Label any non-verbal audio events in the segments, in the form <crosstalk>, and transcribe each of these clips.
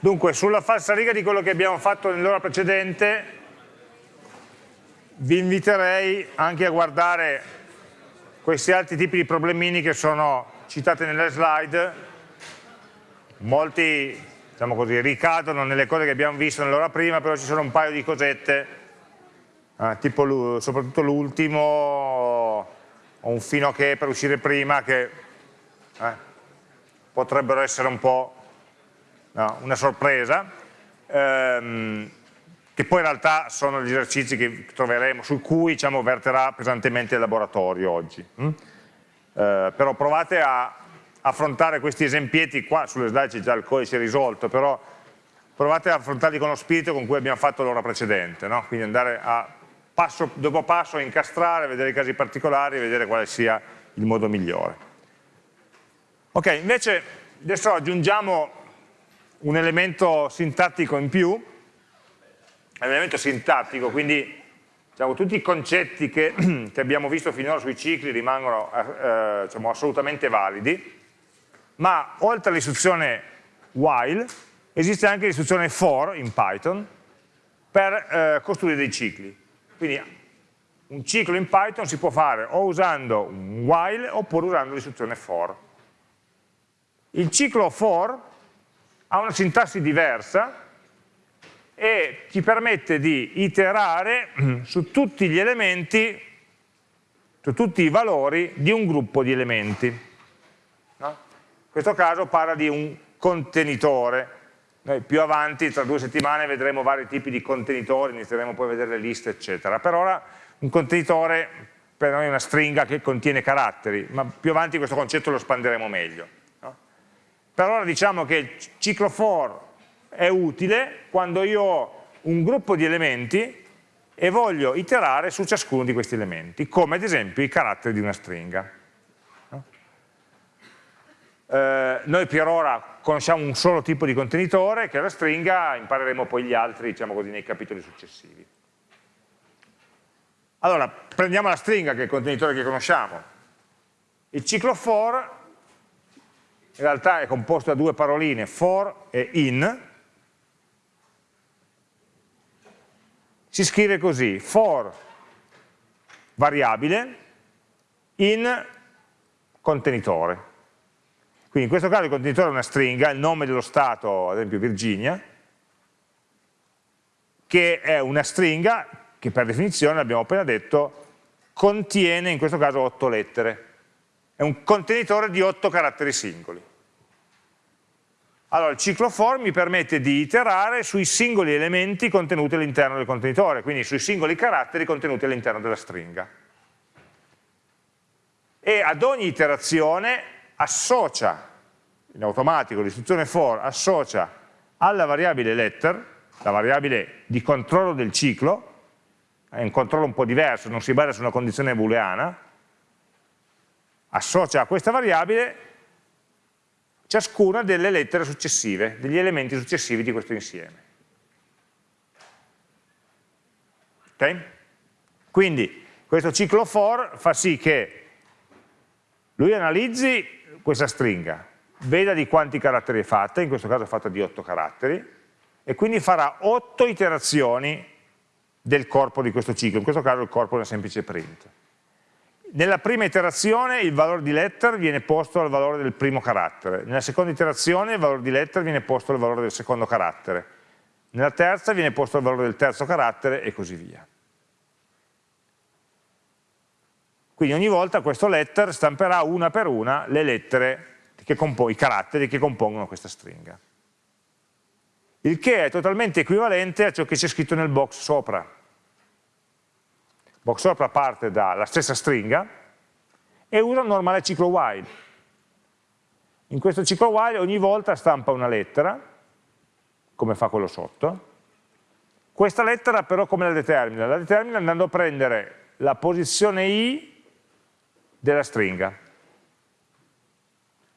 Dunque, sulla falsariga di quello che abbiamo fatto nell'ora precedente, vi inviterei anche a guardare questi altri tipi di problemini che sono citati nelle slide, molti diciamo così, ricadono nelle cose che abbiamo visto nell'ora prima, però ci sono un paio di cosette, eh, tipo soprattutto l'ultimo, o un fino a che per uscire prima, che eh, potrebbero essere un po' una sorpresa, ehm, che poi in realtà sono gli esercizi che troveremo, su cui diciamo, verterà pesantemente il laboratorio oggi. Mm? Eh, però provate a affrontare questi esempietti, qua sulle slide c'è già il codice risolto, però provate ad affrontarli con lo spirito con cui abbiamo fatto l'ora precedente, no? quindi andare a passo dopo passo a incastrare, vedere i casi particolari e vedere quale sia il modo migliore. Ok, invece adesso aggiungiamo un elemento sintattico in più, un elemento sintattico, quindi diciamo, tutti i concetti che, <clears throat> che, abbiamo visto finora sui cicli rimangono eh, diciamo, assolutamente validi, ma oltre all'istruzione while esiste anche l'istruzione for in Python per eh, costruire dei cicli. Quindi un ciclo in Python si può fare o usando un while oppure usando l'istruzione for. Il ciclo for ha una sintassi diversa e ci permette di iterare su tutti gli elementi, su tutti i valori di un gruppo di elementi. No? In questo caso parla di un contenitore. Noi più avanti, tra due settimane, vedremo vari tipi di contenitori, inizieremo poi a vedere le liste, eccetera. Per ora un contenitore per noi è una stringa che contiene caratteri, ma più avanti questo concetto lo espanderemo meglio. Per ora diciamo che il ciclo for è utile quando io ho un gruppo di elementi e voglio iterare su ciascuno di questi elementi, come ad esempio i caratteri di una stringa. Eh, noi per ora conosciamo un solo tipo di contenitore, che è la stringa, impareremo poi gli altri, diciamo così, nei capitoli successivi. Allora, prendiamo la stringa, che è il contenitore che conosciamo. Il ciclo for in realtà è composto da due paroline, for e in, si scrive così, for variabile, in contenitore. Quindi in questo caso il contenitore è una stringa, il nome dello stato, ad esempio Virginia, che è una stringa che per definizione, abbiamo appena detto, contiene in questo caso otto lettere. È un contenitore di otto caratteri singoli. Allora, il ciclo for mi permette di iterare sui singoli elementi contenuti all'interno del contenitore, quindi sui singoli caratteri contenuti all'interno della stringa. E ad ogni iterazione associa, in automatico l'istruzione for associa alla variabile letter, la variabile di controllo del ciclo, è un controllo un po' diverso, non si basa su una condizione booleana, associa a questa variabile ciascuna delle lettere successive, degli elementi successivi di questo insieme. Ok? Quindi questo ciclo for fa sì che lui analizzi questa stringa, veda di quanti caratteri è fatta, in questo caso è fatta di 8 caratteri, e quindi farà 8 iterazioni del corpo di questo ciclo, in questo caso il corpo è una semplice print. Nella prima iterazione il valore di letter viene posto al valore del primo carattere, nella seconda iterazione il valore di letter viene posto al valore del secondo carattere, nella terza viene posto al valore del terzo carattere e così via. Quindi ogni volta questo letter stamperà una per una le lettere, i caratteri che compongono questa stringa. Il che è totalmente equivalente a ciò che c'è scritto nel box sopra box sopra parte dalla stessa stringa e usa un normale ciclo while. In questo ciclo while ogni volta stampa una lettera, come fa quello sotto. Questa lettera però come la determina? La determina andando a prendere la posizione i della stringa.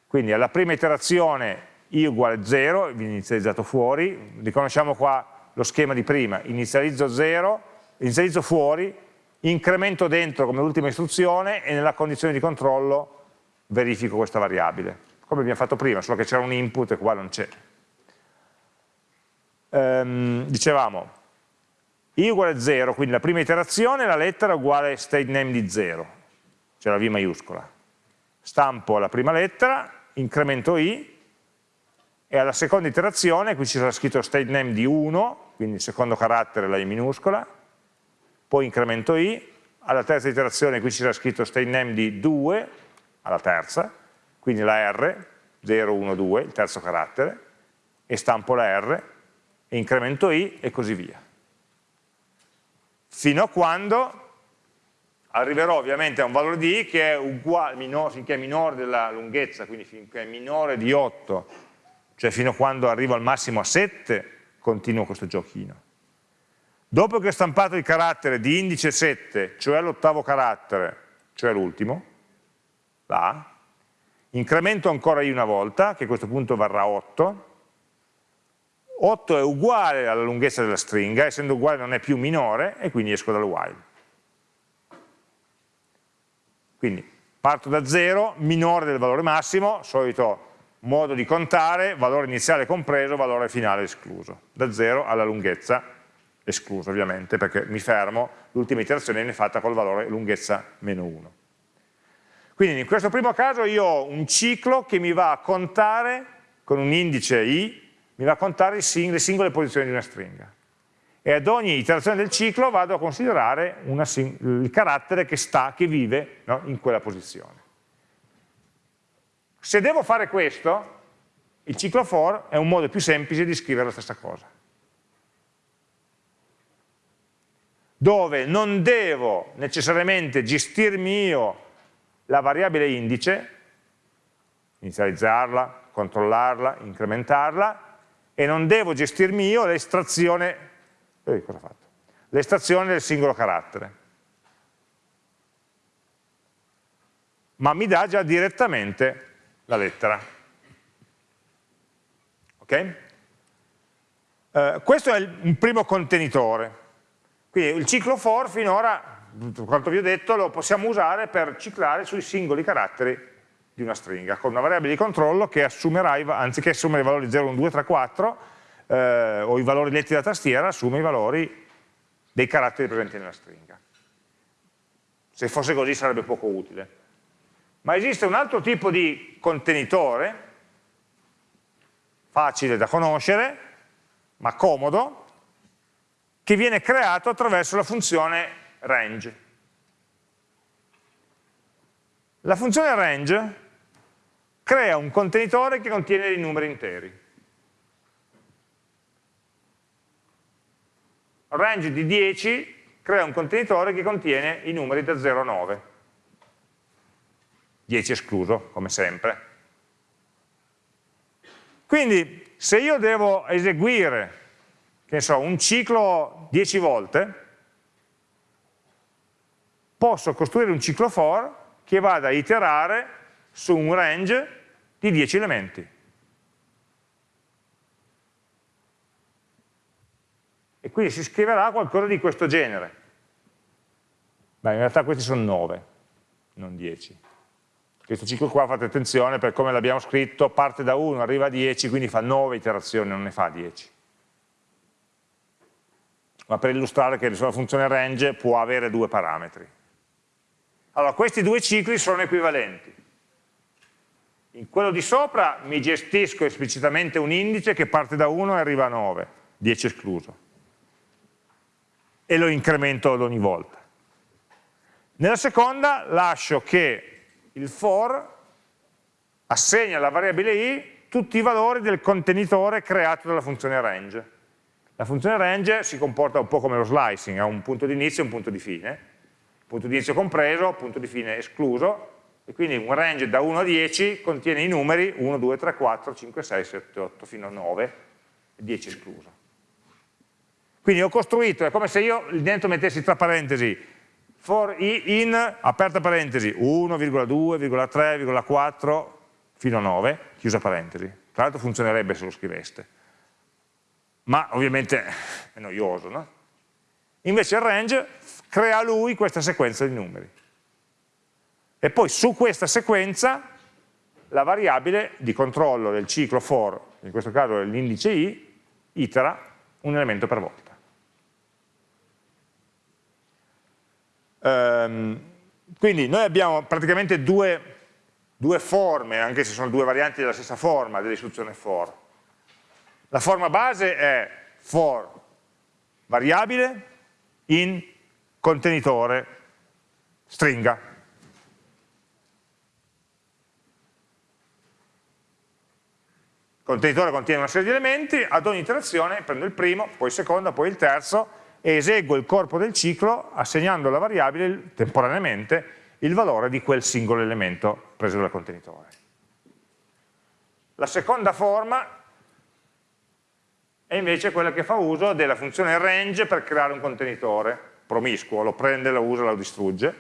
Quindi alla prima iterazione i uguale 0, viene inizializzato fuori, riconosciamo qua lo schema di prima, inizializzo 0, inizializzo fuori, incremento dentro come ultima istruzione e nella condizione di controllo verifico questa variabile, come abbiamo fatto prima, solo che c'era un input e qua non c'è. ehm, dicevamo, i uguale 0, quindi la prima iterazione, la lettera uguale state name di 0, cioè la v maiuscola. Stampo la prima lettera, incremento i, e alla seconda iterazione, qui ci sarà scritto state name di 1, quindi il secondo carattere la i minuscola, poi incremento i, alla terza iterazione qui ci sarà scritto state name di 2, alla terza, quindi la R, 0, 1, 2, il terzo carattere, e stampo la R, e incremento i, e così via. Fino a quando arriverò ovviamente a un valore di i che è uguale, minore, finché è minore della lunghezza, quindi finché è minore di 8, cioè fino a quando arrivo al massimo a 7, continuo questo giochino. Dopo che ho stampato il carattere di indice 7, cioè l'ottavo carattere, cioè l'ultimo, là, incremento ancora i una volta, che a questo punto varrà 8, 8 è uguale alla lunghezza della stringa, essendo uguale non è più minore, e quindi esco dal while. Quindi parto da 0, minore del valore massimo, solito modo di contare, valore iniziale compreso, valore finale escluso, da 0 alla lunghezza esclusa ovviamente, perché mi fermo, l'ultima iterazione viene fatta col valore lunghezza meno 1. Quindi in questo primo caso io ho un ciclo che mi va a contare, con un indice i, mi va a contare le singole posizioni di una stringa. E ad ogni iterazione del ciclo vado a considerare una, il carattere che sta, che vive no, in quella posizione. Se devo fare questo, il ciclo for è un modo più semplice di scrivere la stessa cosa. Dove non devo necessariamente gestirmi io la variabile indice, inizializzarla, controllarla, incrementarla, e non devo gestirmi io l'estrazione eh, del singolo carattere. Ma mi dà già direttamente la lettera. Ok? Eh, questo è un primo contenitore. Quindi il ciclo for finora, quanto vi ho detto, lo possiamo usare per ciclare sui singoli caratteri di una stringa, con una variabile di controllo che assumerà, anziché assumere i valori 0, 1, 2, 3, 4, eh, o i valori letti da tastiera, assume i valori dei caratteri presenti nella stringa. Se fosse così sarebbe poco utile. Ma esiste un altro tipo di contenitore, facile da conoscere, ma comodo, che viene creato attraverso la funzione range. La funzione range crea un contenitore che contiene dei numeri interi. Range di 10 crea un contenitore che contiene i numeri da 0 a 9. 10 escluso, come sempre. Quindi, se io devo eseguire, che so, un ciclo 10 volte, posso costruire un ciclo for che vada a iterare su un range di 10 elementi. E quindi si scriverà qualcosa di questo genere. Beh, in realtà questi sono 9, non 10. Questo ciclo qua, fate attenzione, per come l'abbiamo scritto, parte da 1, arriva a 10, quindi fa 9 iterazioni, non ne fa 10. Ma per illustrare che la funzione range può avere due parametri. Allora, questi due cicli sono equivalenti. In quello di sopra mi gestisco esplicitamente un indice che parte da 1 e arriva a 9, 10 escluso, e lo incremento ad ogni volta. Nella seconda lascio che il for assegna alla variabile i tutti i valori del contenitore creato dalla funzione range. La funzione range si comporta un po' come lo slicing, ha un punto di inizio e un punto di fine, punto di inizio compreso, punto di fine escluso, e quindi un range da 1 a 10 contiene i numeri 1, 2, 3, 4, 5, 6, 7, 8 fino a 9, 10 escluso. Quindi ho costruito, è come se io dentro mettessi tra parentesi for i in, aperta parentesi, 1,2,3,4 fino a 9, chiusa parentesi. Tra l'altro funzionerebbe se lo scriveste, ma ovviamente è noioso, no? Invece il range crea lui questa sequenza di numeri e poi su questa sequenza la variabile di controllo del ciclo for, in questo caso l'indice i, itera un elemento per volta. Um, quindi noi abbiamo praticamente due, due, forme, anche se sono due varianti della stessa forma dell'istruzione for. La forma base è for variabile in contenitore stringa. Il contenitore contiene una serie di elementi, ad ogni iterazione prendo il primo, poi il secondo, poi il terzo e eseguo il corpo del ciclo assegnando alla variabile temporaneamente il valore di quel singolo elemento preso dal contenitore. La seconda forma è invece quella che fa uso della funzione range per creare un contenitore promiscuo, lo prende, lo usa, lo distrugge.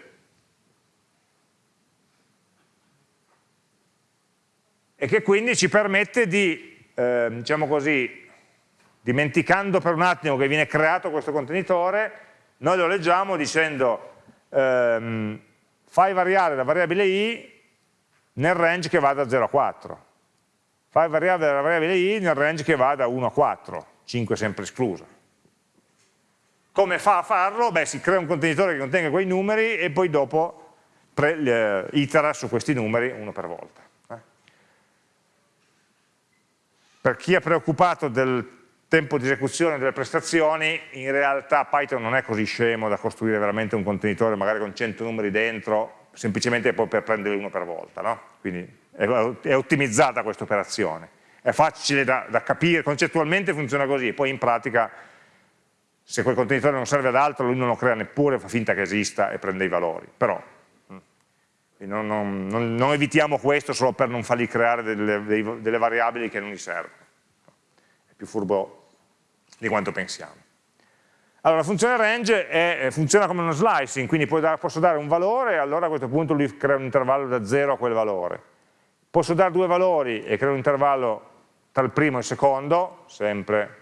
E che quindi ci permette di, eh, diciamo così, dimenticando per un attimo che viene creato questo contenitore, noi lo leggiamo dicendo ehm, fai variare la variabile i nel range che va da 0 a 4 fai variare la variabile i nel range che va da 1 a 4, 5 sempre escluso. Come fa a farlo? Beh, si crea un contenitore che contenga quei numeri e poi dopo pre, itera su questi numeri uno per volta. Eh? Per chi è preoccupato del tempo di esecuzione delle prestazioni, in realtà Python non è così scemo da costruire veramente un contenitore magari con 100 numeri dentro, semplicemente poi per prendere uno per volta. No? Quindi è ottimizzata questa operazione. È facile da, da, capire, concettualmente funziona così, poi in pratica se quel contenitore non serve ad altro lui non lo crea neppure, fa finta che esista e prende i valori, però mm, non, non, non, non evitiamo questo solo per non fargli creare delle, dei, delle variabili che non gli servono, è più furbo di quanto pensiamo. Allora, la funzione range è, funziona come uno slicing, quindi posso dare un valore e allora a questo punto lui crea un intervallo da 0 a quel valore. Posso dare due valori e creare un intervallo tra il primo e il secondo, sempre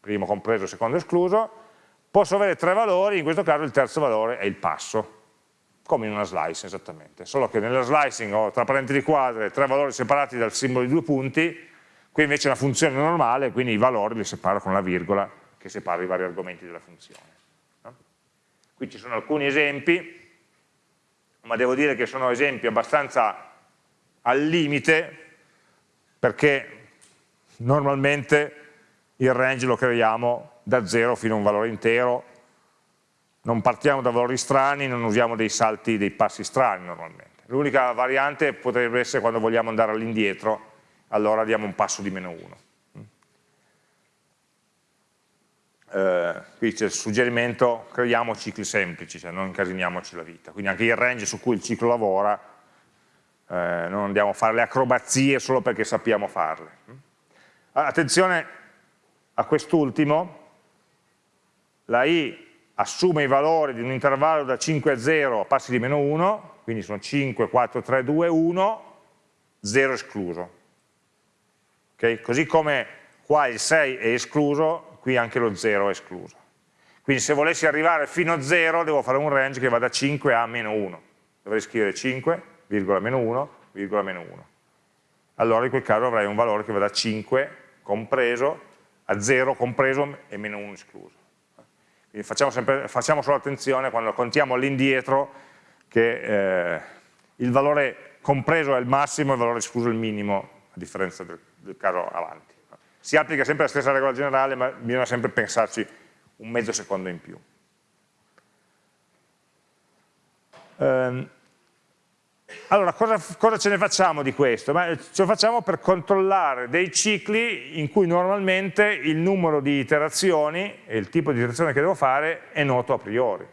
primo compreso, secondo escluso. Posso avere tre valori, in questo caso il terzo valore è il passo, come in una slice esattamente, solo che nella slicing ho tra parentesi quadre tre valori separati dal simbolo di due punti, qui invece è una funzione normale, quindi i valori li separo con la virgola che separa i vari argomenti della funzione. No? Qui ci sono alcuni esempi, ma devo dire che sono esempi abbastanza al limite perché normalmente il range lo creiamo da 0 fino a un valore intero, non partiamo da valori strani, non usiamo dei salti, dei passi strani normalmente. L'unica variante potrebbe essere quando vogliamo andare all'indietro, allora diamo un passo di meno 1. Eh, qui c'è il suggerimento, creiamo cicli semplici, cioè non incasiniamoci la vita. Quindi anche il range su cui il ciclo lavora eh, non andiamo a fare le acrobazie solo perché sappiamo farle. Attenzione a quest'ultimo, la i assume i valori di un intervallo da 5 a 0 a passi di meno 1, quindi sono 5, 4, 3, 2, 1, 0 escluso. Okay? Così come qua il 6 è escluso, qui anche lo 0 è escluso. Quindi se volessi arrivare fino a 0 devo fare un range che va da 5 a meno 1. Dovrei scrivere 5, virgola meno 1, virgola meno 1. Allora in quel caso avrei un valore che va da 5 compreso a 0 compreso e meno 1 escluso. Quindi facciamo, sempre, facciamo solo attenzione quando contiamo all'indietro che eh, il valore compreso è il massimo e il valore escluso è il minimo, a differenza del, del caso avanti. Si applica sempre la stessa regola generale, ma bisogna sempre pensarci un mezzo secondo in più. Um, allora, cosa, cosa, ce ne facciamo di questo? Beh, ce lo facciamo per controllare dei cicli in cui normalmente il numero di iterazioni e il tipo di iterazione che devo fare è noto a priori.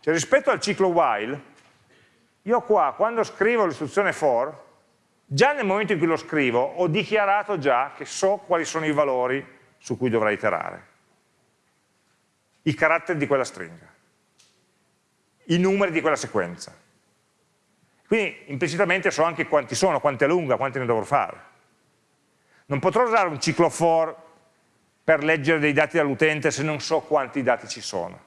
Cioè, rispetto al ciclo while, io qua, quando scrivo l'istruzione for, già nel momento in cui lo scrivo, ho dichiarato già che so quali sono i valori su cui dovrei iterare. I caratteri di quella stringa. I numeri di quella sequenza quindi implicitamente so anche quanti sono, quanto è lunga, quanti ne dovrò fare. Non potrò usare un ciclo for per leggere dei dati dall'utente se non so quanti dati ci sono.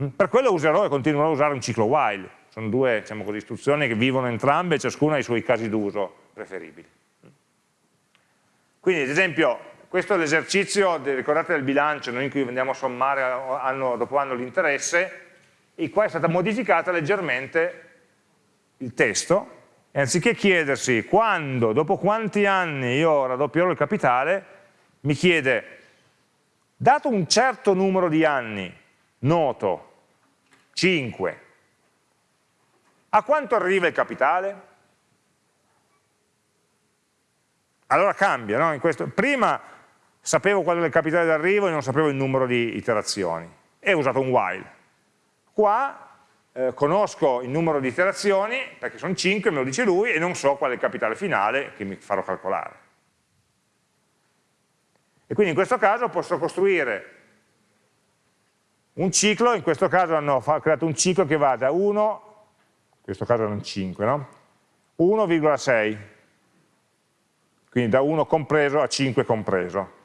Mm, per quello userò e continuerò a usare un ciclo while. Sono due diciamo così, istruzioni che vivono entrambe, ciascuna ha i suoi casi d'uso preferibili. Quindi ad esempio questo è l'esercizio, ricordate del bilancio, noi in cui andiamo a sommare anno dopo anno l'interesse, e qua è stata modificata leggermente il testo, e anziché chiedersi quando, dopo quanti anni io raddoppierò il capitale, mi chiede, dato un certo numero di anni, noto, 5, a quanto arriva il capitale? Allora cambia, no? questo, prima sapevo qual era il capitale d'arrivo e non sapevo il numero di iterazioni e ho usato un while. Qua eh, conosco il numero di iterazioni, perché sono 5, me lo dice lui, e non so qual è il capitale finale che mi farò calcolare. E quindi in questo caso posso costruire un ciclo, in questo caso hanno creato un ciclo che va da 1, in questo caso erano 5, no? 1,6, quindi da 1 compreso a 5 compreso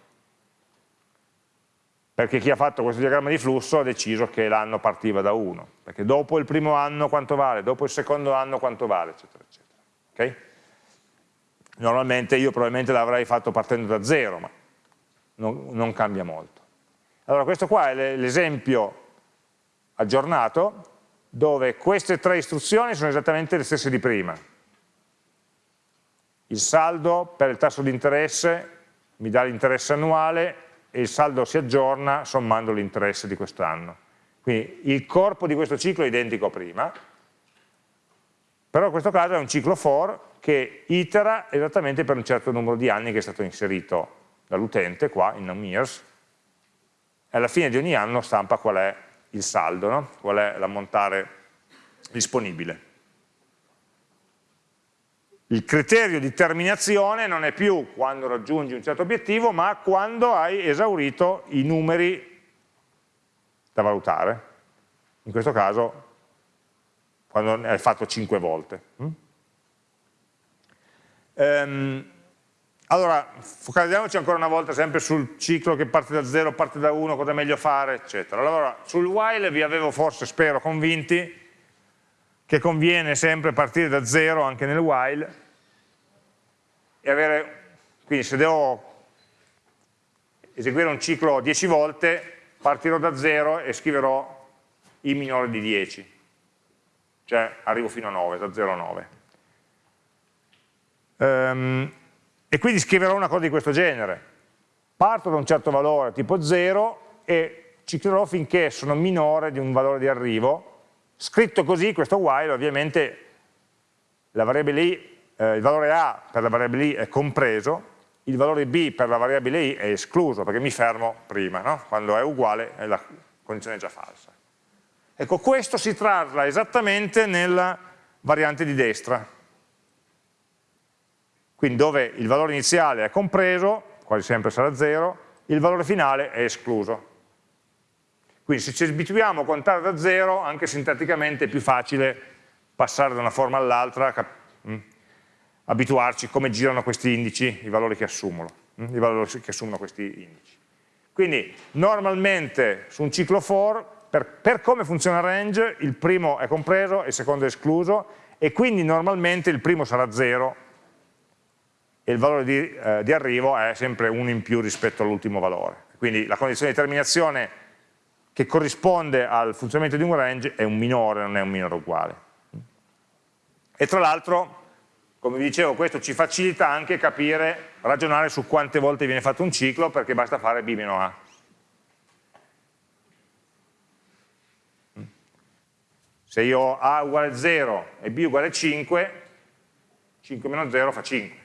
perché chi ha fatto questo diagramma di flusso ha deciso che l'anno partiva da 1, perché dopo il primo anno quanto vale, dopo il secondo anno quanto vale, eccetera, eccetera. Okay? Normalmente io probabilmente l'avrei fatto partendo da 0, ma non, non cambia molto. Allora questo qua è l'esempio aggiornato, dove queste tre istruzioni sono esattamente le stesse di prima. Il saldo per il tasso di interesse mi dà l'interesse annuale, e il saldo si aggiorna sommando l'interesse di quest'anno. Quindi il corpo di questo ciclo è identico a prima, però in questo caso è un ciclo for che itera esattamente per un certo numero di anni che è stato inserito dall'utente qua in years e alla fine di ogni anno stampa qual è il saldo, no? qual è l'ammontare disponibile il criterio di terminazione non è più quando raggiungi un certo obiettivo, ma quando hai esaurito i numeri da valutare. In questo caso, quando hai fatto 5 volte. Ehm, allora, focalizziamoci ancora una volta sempre sul ciclo che parte da 0, parte da 1, cosa è meglio fare, eccetera. Allora, sul while vi avevo forse, spero, convinti che conviene sempre partire da 0 anche nel while e avere, quindi se devo eseguire un ciclo 10 volte, partirò da 0 e scriverò i minori di 10, cioè arrivo fino a 9, da 0 a 9. Um, e quindi scriverò una cosa di questo genere. Parto da un certo valore, tipo 0, e ciclerò finché sono minore di un valore di arrivo, Scritto così, questo while ovviamente la variabile i, eh, il valore a per la variabile i è compreso, il valore b per la variabile i è escluso, perché mi fermo prima, no? quando è uguale la condizione è già falsa. Ecco, questo si trasla esattamente nella variante di destra, quindi dove il valore iniziale è compreso, quasi sempre sarà 0, il valore finale è escluso. Quindi se ci abituiamo a contare da zero, anche sinteticamente è più facile passare da una forma all'altra, mm, abituarci come girano questi indici, i valori che assumono, mm, i valori che assumono questi indici. Quindi normalmente su un ciclo for, per, per come funziona range, il primo è compreso e il secondo è escluso, e quindi normalmente il primo sarà 0 e il valore di, eh, di arrivo è sempre 1 in più rispetto all'ultimo valore. Quindi la condizione di terminazione che corrisponde al funzionamento di un range è un minore, non è un minore uguale. E tra l'altro, come vi dicevo, questo ci facilita anche capire, ragionare su quante volte viene fatto un ciclo, perché basta fare b meno a. Se io ho a uguale 0 e b uguale 5, 5 meno 0 fa 5.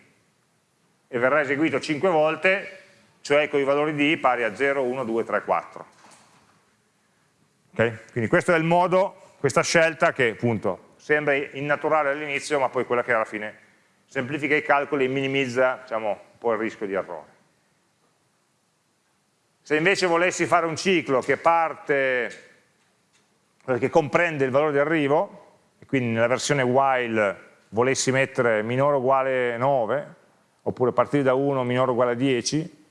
E verrà eseguito 5 volte, cioè con i valori di i pari a 0, 1, 2, 3, 4. Okay? Quindi questo è il modo, questa scelta che appunto sembra innaturale all'inizio, ma poi quella che alla fine semplifica i calcoli e minimizza diciamo, un po' il rischio di errore. Se invece volessi fare un ciclo che parte, che comprende il valore di arrivo, e quindi nella versione while volessi mettere minore o uguale 9, oppure partire da 1 minore o uguale a 10,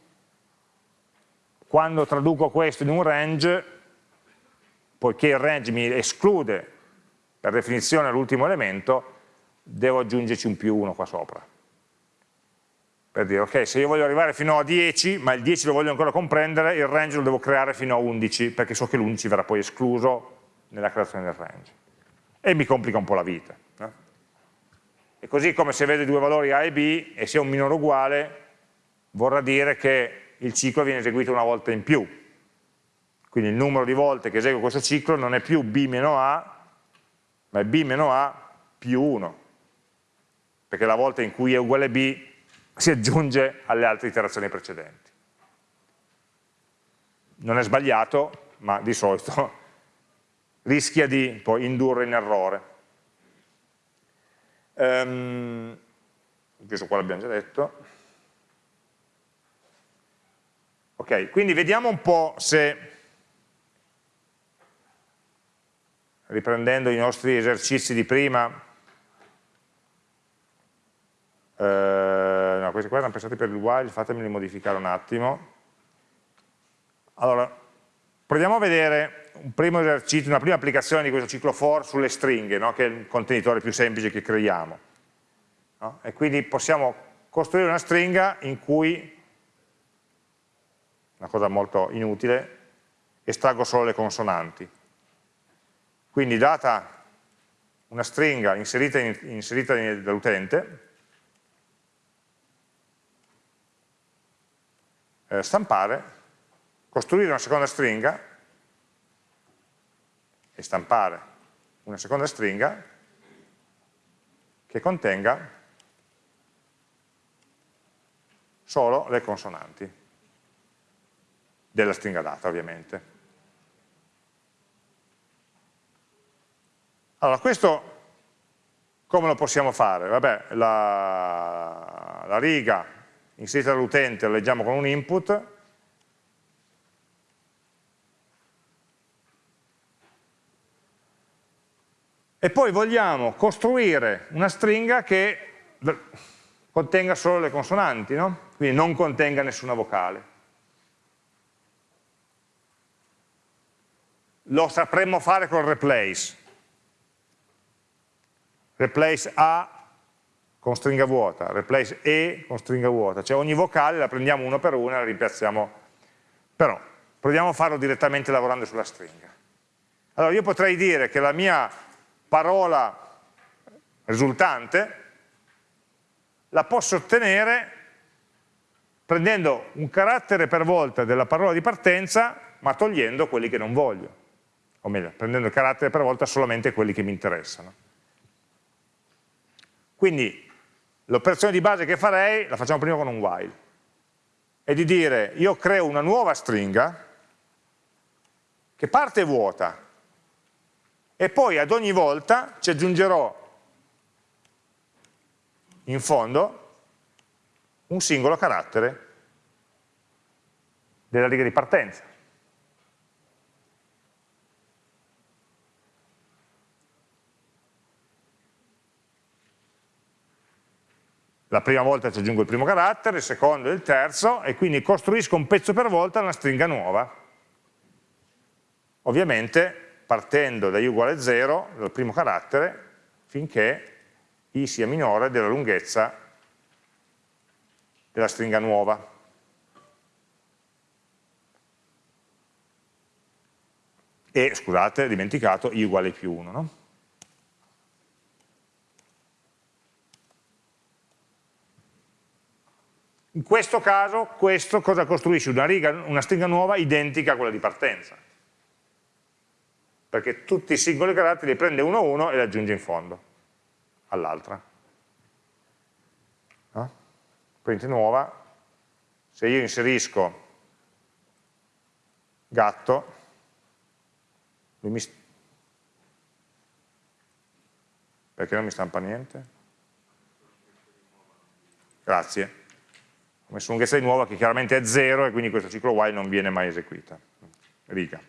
quando traduco questo in un range poiché il range mi esclude per definizione l'ultimo elemento, devo aggiungerci un più 1 qua sopra. per dire ok se io voglio arrivare fino a 10 ma il 10 lo voglio ancora comprendere il range lo devo creare fino a 11 perché so che l'11 verrà poi escluso nella creazione del range e mi complica un po' la vita no? e così come se vedo i due valori A e B e sia un minore uguale vorrà dire che il ciclo viene eseguito una volta in più quindi il numero di volte che eseguo questo ciclo non è più B meno A ma è B meno A più 1 perché la volta in cui è uguale B si aggiunge alle altre iterazioni precedenti. Non è sbagliato, ma di solito <laughs> rischia di poi indurre in errore. Um, questo qua l'abbiamo già detto. Ok, quindi vediamo un po' se, riprendendo i nostri esercizi di prima, eh, no, questi qua erano pensati per il while, fatemeli modificare un attimo. Allora, proviamo a vedere un primo esercizio, una prima applicazione di questo ciclo for sulle stringhe, no? che è il contenitore più semplice che creiamo. No? E quindi possiamo costruire una stringa in cui, una cosa molto inutile, estraggo solo le consonanti. Quindi data una stringa inserita, in, inserita dall'utente, eh, stampare, costruire una seconda stringa e stampare una seconda stringa che contenga solo le consonanti della stringa data ovviamente. Allora questo come lo possiamo fare? Vabbè, la, la riga inserita dall'utente lo leggiamo con un input, e poi vogliamo costruire una stringa che contenga solo le consonanti, no? quindi non contenga nessuna vocale. Lo sapremmo fare con replace. Replace A con stringa vuota, replace e con stringa vuota, cioè ogni vocale la prendiamo uno per uno e la rimpiazziamo, però proviamo a farlo direttamente lavorando sulla stringa. Allora io potrei dire che la mia parola risultante la posso ottenere prendendo un carattere per volta della parola di partenza ma togliendo quelli che non voglio, o meglio, prendendo il carattere per volta solamente quelli che mi interessano. Quindi l'operazione di base che farei, la facciamo prima con un while, è di dire io creo una nuova stringa che parte vuota e poi ad ogni volta ci aggiungerò in fondo un singolo carattere della riga di partenza. La prima volta ci aggiungo il primo carattere, il secondo e il terzo, e quindi costruisco un pezzo per volta una stringa nuova. Ovviamente partendo da i uguale 0, dal primo carattere, finché i sia minore della lunghezza della stringa nuova. E, scusate, dimenticato, i uguale più 1, no? In questo caso, questo cosa costruisce? Una, riga, una stringa nuova identica a quella di partenza. Perché tutti i singoli caratteri li prende uno a uno e li aggiunge in fondo all'altra. No? Print nuova, se io inserisco gatto, mi perché non mi stampa niente? Grazie ho messo lunghezza di nuova che chiaramente è 0 e quindi questo ciclo while non viene mai eseguita. Riga.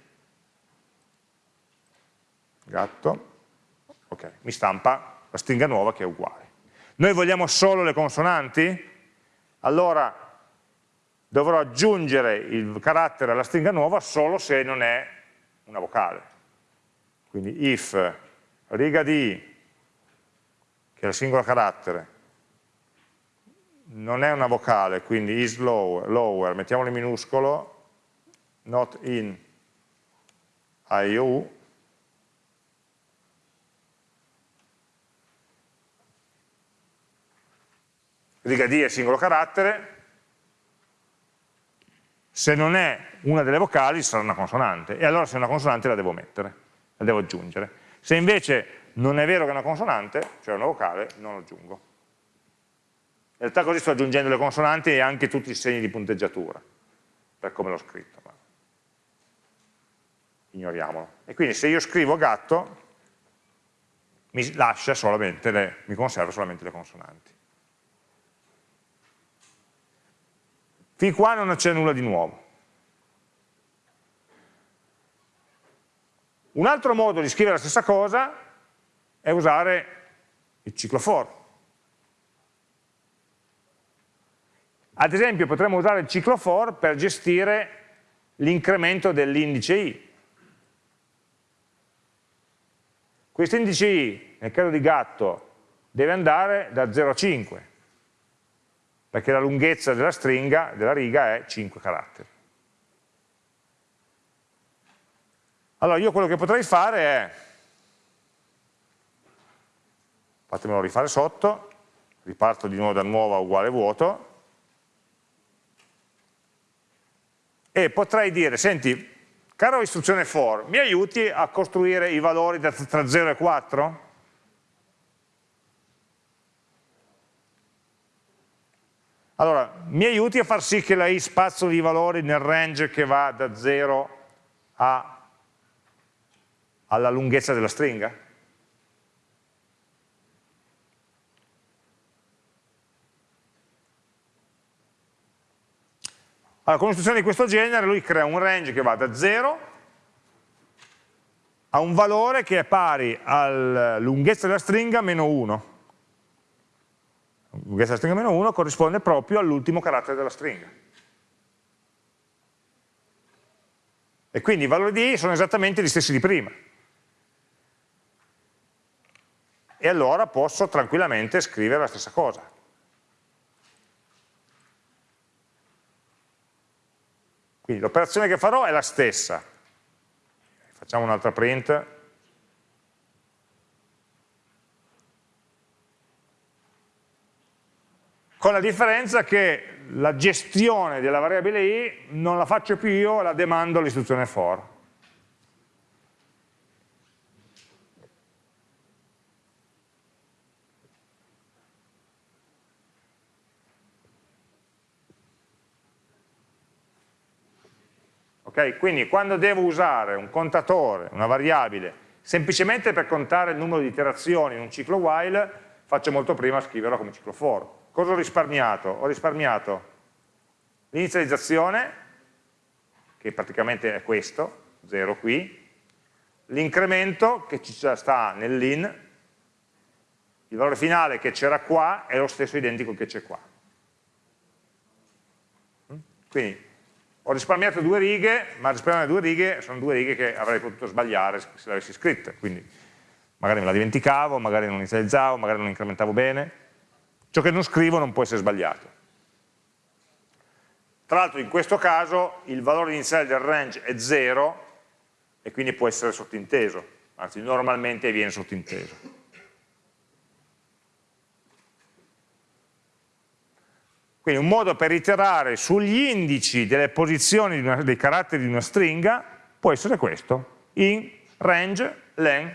Gatto. Ok, mi stampa la stringa nuova che è uguale. Noi vogliamo solo le consonanti? Allora dovrò aggiungere il carattere alla stringa nuova solo se non è una vocale. Quindi if riga di, che è il singolo carattere, non è una vocale, quindi is lower, lower mettiamolo in minuscolo, not in IOU, riga D è singolo carattere, se non è una delle vocali sarà una consonante, e allora se è una consonante la devo mettere, la devo aggiungere. Se invece non è vero che è una consonante, cioè una vocale, non lo aggiungo. In realtà così sto aggiungendo le consonanti e anche tutti i segni di punteggiatura, per come l'ho scritto. Ma ignoriamolo. E quindi se io scrivo gatto, mi lascia solamente le, mi conserva solamente le consonanti. Fin qua non c'è nulla di nuovo. Un altro modo di scrivere la stessa cosa è usare il ciclo for. Ad esempio potremmo usare il ciclo for per gestire l'incremento dell'indice i. Questo indice i, nel caso di gatto, deve andare da 0 a 5, perché la lunghezza della stringa, della riga, è 5 caratteri. Allora io quello che potrei fare è, fatemelo rifare sotto, riparto di nuovo da nuova uguale vuoto, e potrei dire, senti, caro istruzione for, mi aiuti a costruire i valori tra 0 e 4? Allora, mi aiuti a far sì che la i spazzoli i valori nel range che va da 0 a alla lunghezza della stringa? Allora, con un'istruzione di questo genere lui crea un range che va da 0 a un valore che è pari alla lunghezza della stringa meno 1. La lunghezza della stringa meno 1 corrisponde proprio all'ultimo carattere della stringa. E quindi i valori di i sono esattamente gli stessi di prima. e allora posso tranquillamente scrivere la stessa cosa. Quindi l'operazione che farò è la stessa. Facciamo un'altra print. Con la differenza che la gestione della variabile i non la faccio più io, la demando all'istruzione for. Okay? Quindi quando devo usare un contatore, una variabile, semplicemente per contare il numero di iterazioni in un ciclo while, faccio molto prima scriverlo come ciclo for. Cosa ho risparmiato? Ho risparmiato l'inizializzazione, che praticamente è questo, 0 qui, l'incremento che ci sta nell'in, il valore finale che c'era qua è lo stesso identico che c'è qua. Quindi ho risparmiato due righe, ma risparmiare due righe sono due righe che avrei potuto sbagliare se le avessi scritte, quindi magari me la dimenticavo, magari non inizializzavo, magari non incrementavo bene. Ciò che non scrivo non può essere sbagliato. Tra l'altro in questo caso il valore iniziale del range è 0 e quindi può essere sottinteso, anzi normalmente viene sottinteso. Quindi un modo per iterare sugli indici delle posizioni una, dei caratteri di una stringa può essere questo, in range len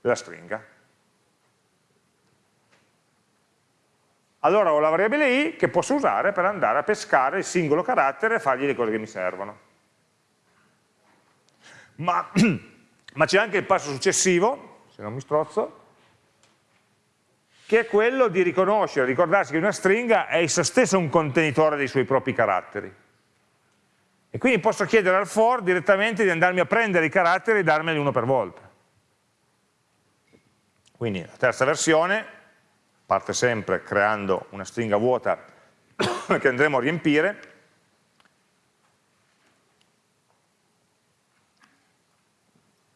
della stringa. Allora ho la variabile i che posso usare per andare a pescare il singolo carattere e fargli le cose che mi servono. Ma, <clears throat> ma c'è anche il passo successivo, se non mi strozzo, che è quello di riconoscere, ricordarsi che una stringa è essa stessa un contenitore dei suoi propri caratteri. E quindi posso chiedere al for direttamente di andarmi a prendere i caratteri e darmeli uno per volta. Quindi la terza versione parte sempre creando una stringa vuota <coughs> che andremo a riempire,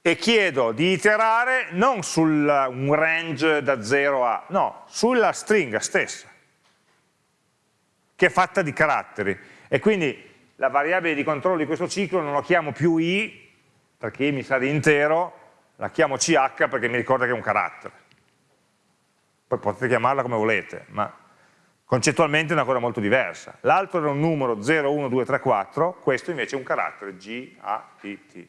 e chiedo di iterare non su un range da 0 a, no, sulla stringa stessa. che è fatta di caratteri. E quindi la variabile di controllo di questo ciclo non la chiamo più i, perché i mi sa di intero, la chiamo ch perché mi ricorda che è un carattere. Poi potete chiamarla come volete, ma concettualmente è una cosa molto diversa. L'altro era un numero 0, 1, 2, 3, 4, questo invece è un carattere G, A, T, T.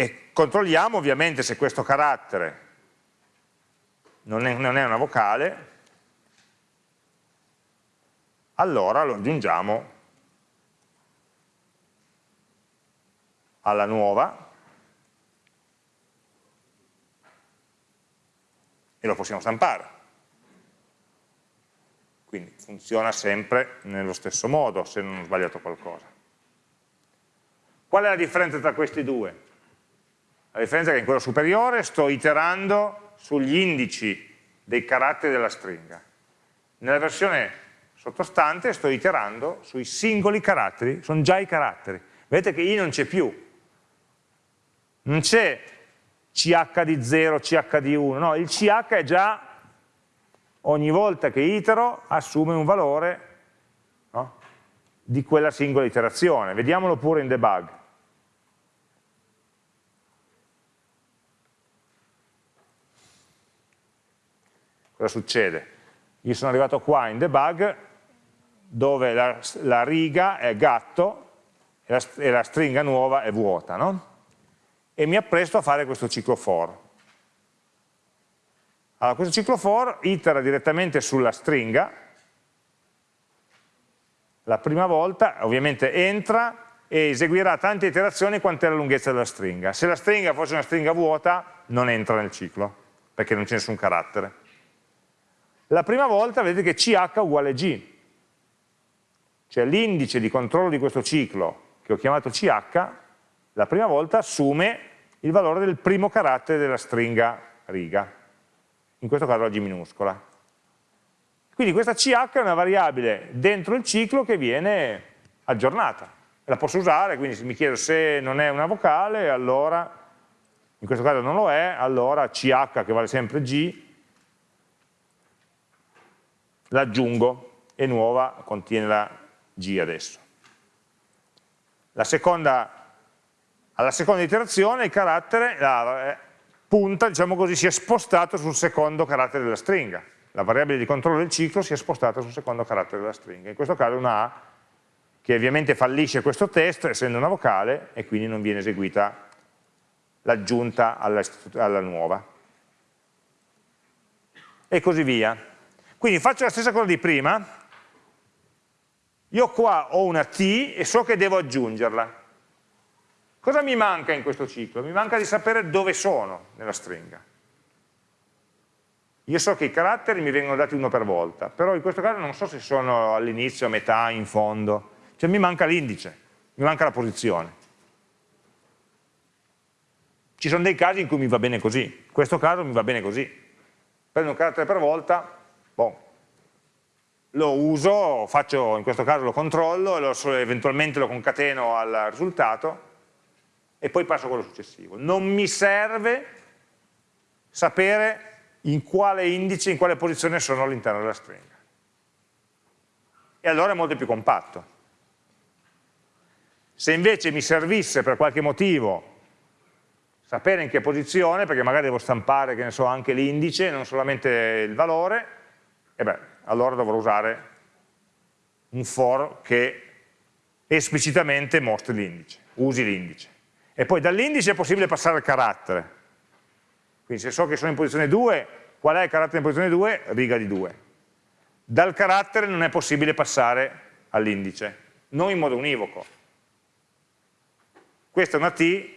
E controlliamo ovviamente se questo carattere non è, non è una vocale, allora lo aggiungiamo alla nuova e lo possiamo stampare. Quindi funziona sempre nello stesso modo se non ho sbagliato qualcosa. Qual è la differenza tra questi due? La differenza è che in quello superiore sto iterando sugli indici dei caratteri della stringa. Nella versione sottostante sto iterando sui singoli caratteri, sono già i caratteri. Vedete che i non c'è più. Non c'è ch di 0, ch di 1, no, il ch è già, ogni volta che itero, assume un valore no, di quella singola iterazione. Vediamolo pure in debug. Cosa succede? Io sono arrivato qua in debug, dove la, la riga è gatto e la, e la, stringa nuova è vuota, no? E mi appresto a fare questo ciclo for. Allora, questo ciclo for itera direttamente sulla stringa, la prima volta ovviamente entra e eseguirà tante iterazioni quanto è la lunghezza della stringa. Se la stringa fosse una stringa vuota, non entra nel ciclo, perché non c'è nessun carattere. La prima volta vedete che ch uguale g, cioè l'indice di controllo di questo ciclo che ho chiamato ch, la prima volta assume il valore del primo carattere della stringa riga, in questo caso la G minuscola. Quindi questa ch è una variabile dentro il ciclo che viene aggiornata. La posso usare, quindi se mi chiedo se non è una vocale, allora, in questo caso non lo è, allora ch che vale sempre g, l'aggiungo e nuova contiene la G adesso. La seconda, alla seconda iterazione il carattere, la eh, punta, diciamo così, si è spostato sul secondo carattere della stringa. La variabile di controllo del ciclo si è spostata sul secondo carattere della stringa. In questo caso è una A che ovviamente fallisce questo test essendo una vocale e quindi non viene eseguita l'aggiunta alla, alla nuova. E così via. Quindi faccio la stessa cosa di prima, io qua ho una T e so che devo aggiungerla. Cosa mi manca in questo ciclo? Mi manca di sapere dove sono nella stringa. Io so che i caratteri mi vengono dati uno per volta, però in questo caso non so se sono all'inizio, a metà, in fondo. Cioè mi manca l'indice, mi manca la posizione. Ci sono dei casi in cui mi va bene così, in questo caso mi va bene così. Prendo un carattere per volta, boh, lo uso, faccio, in questo caso lo controllo, lo, eventualmente lo concateno al risultato e poi passo a quello successivo. Non mi serve sapere in quale indice, in quale posizione sono all'interno della stringa. E allora è molto più compatto. Se invece mi servisse per qualche motivo sapere in che posizione, perché magari devo stampare, che ne so, anche l'indice, non solamente il valore, e beh, allora dovrò usare un for che esplicitamente mostri l'indice, usi l'indice. E poi dall'indice è possibile passare al carattere. Quindi se so che sono in posizione 2, qual è il carattere in posizione 2? Riga di 2. Dal carattere non è possibile passare all'indice, non in modo univoco. Questa è una T,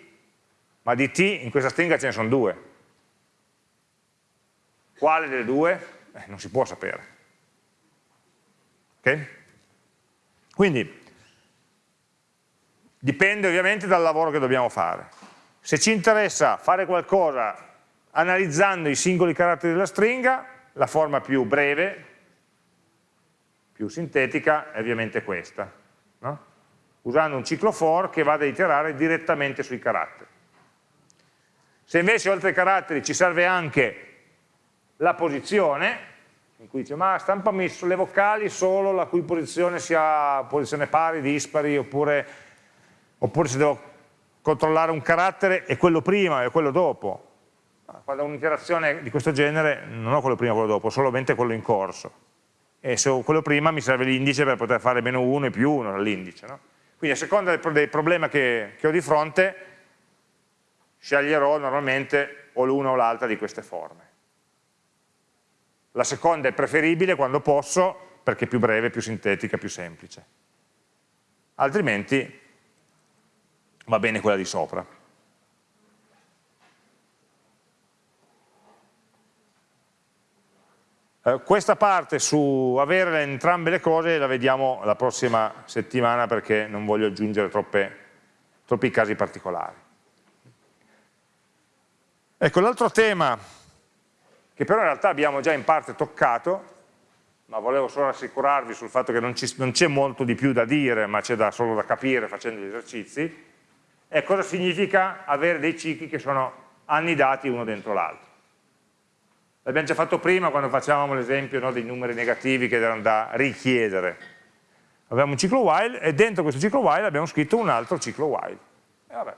ma di T in questa stringa ce ne sono due. Quale delle due? Eh, non si può sapere. Okay? Quindi dipende ovviamente dal lavoro che dobbiamo fare. Se ci interessa fare qualcosa analizzando i singoli caratteri della stringa, la forma più breve, più sintetica, è ovviamente questa, no? usando un ciclo for che vada a iterare direttamente sui caratteri. Se invece oltre ai caratteri ci serve anche la posizione, in cui dice ma stampami sulle vocali solo la cui posizione sia posizione pari, dispari, oppure, oppure se devo controllare un carattere è quello prima e quello dopo. Quando ho un'interazione di questo genere non ho quello prima e quello dopo, solamente quello in corso. E se ho quello prima mi serve l'indice per poter fare meno 1 e più 1 dall'indice. No? Quindi a seconda del, problema che, che ho di fronte sceglierò normalmente o l'una o l'altra di queste forme. La seconda è preferibile quando posso, perché è più breve, più sintetica, più semplice. Altrimenti va bene quella di sopra. Eh, questa parte su avere entrambe le cose la vediamo la prossima settimana perché non voglio aggiungere troppe, troppi casi particolari. Ecco, l'altro tema che però in realtà abbiamo già in parte toccato, ma volevo solo rassicurarvi sul fatto che non c'è molto di più da dire, ma c'è solo da capire facendo gli esercizi, è cosa significa avere dei cicli che sono annidati uno dentro l'altro. L'abbiamo già fatto prima quando facevamo l'esempio no, dei numeri negativi che erano da richiedere. Abbiamo un ciclo while e dentro questo ciclo while abbiamo scritto un altro ciclo while. E vabbè.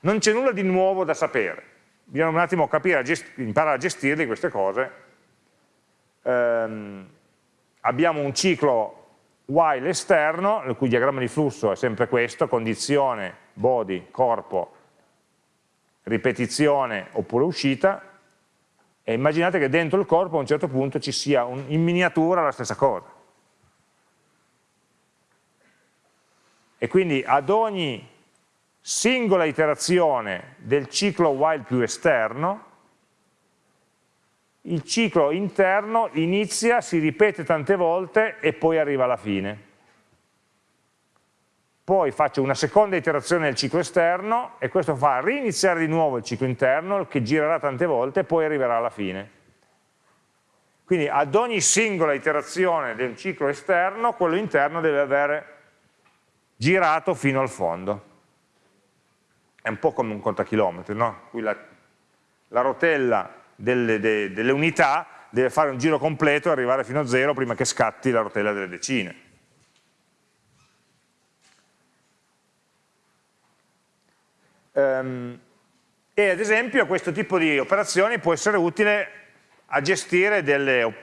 Non c'è nulla di nuovo da sapere bisogna un attimo capire, imparare a gestirle queste cose. Ehm, abbiamo un ciclo while esterno, il cui diagramma di flusso è sempre questo, condizione, body, corpo, ripetizione oppure uscita, e immaginate che dentro il corpo a un certo punto ci sia un, in miniatura la stessa cosa. E quindi ad ogni singola iterazione del ciclo while più esterno, il ciclo interno inizia, si ripete tante volte e poi arriva alla fine. Poi faccio una seconda iterazione del ciclo esterno e questo fa riniziare di nuovo il ciclo interno che girerà tante volte e poi arriverà alla fine. Quindi ad ogni singola iterazione del ciclo esterno, quello interno deve aver girato fino al fondo è un po' come un contachilometri, no? La, la rotella delle, de, delle, unità deve fare un giro completo e arrivare fino a zero prima che scatti la rotella delle decine. Um, e ad esempio questo tipo di operazioni può essere utile a gestire delle,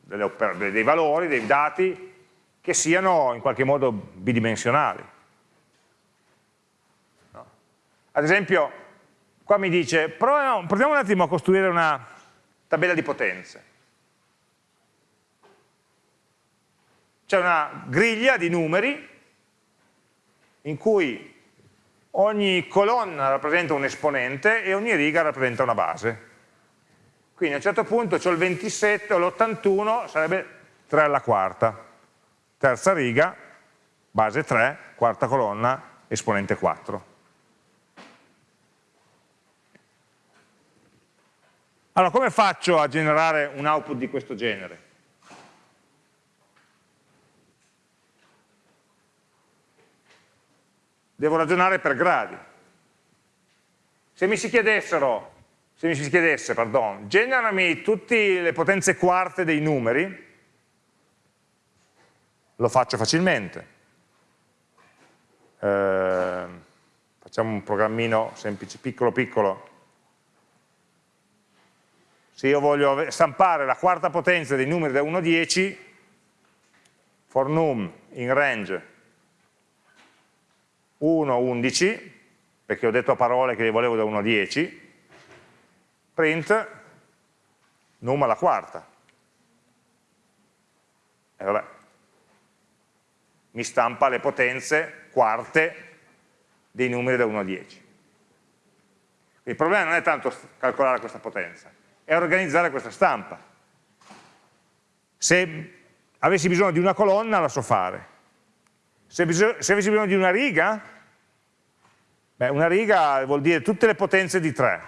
delle dei valori, dei dati che siano in qualche modo bidimensionali ad esempio, qua mi dice, proviamo, proviamo un attimo a costruire una tabella di potenze. C'è una griglia di numeri in cui ogni colonna rappresenta un esponente e ogni riga rappresenta una base. Quindi a un certo punto ho il 27 o l'81, sarebbe 3 alla quarta. Terza riga, base 3, quarta colonna, esponente 4. Allora, come faccio a generare un output di questo genere? Devo ragionare per gradi. Se mi si chiedessero, se mi si chiedesse, pardon, generami tutte le potenze quarte dei numeri, lo faccio facilmente. Eh, facciamo un programmino semplice, piccolo piccolo, se io voglio stampare la quarta potenza dei numeri da 1 a 10, for num in range 1 11, perché ho detto a parole che li volevo da 1 a 10, print num alla quarta. E vabbè, mi stampa le potenze quarte dei numeri da 1 a 10. Il problema non è tanto calcolare questa potenza, è organizzare questa stampa. Se avessi bisogno di una colonna la so fare. Se, se avessi bisogno di una riga, beh, una riga vuol dire tutte le potenze di 3.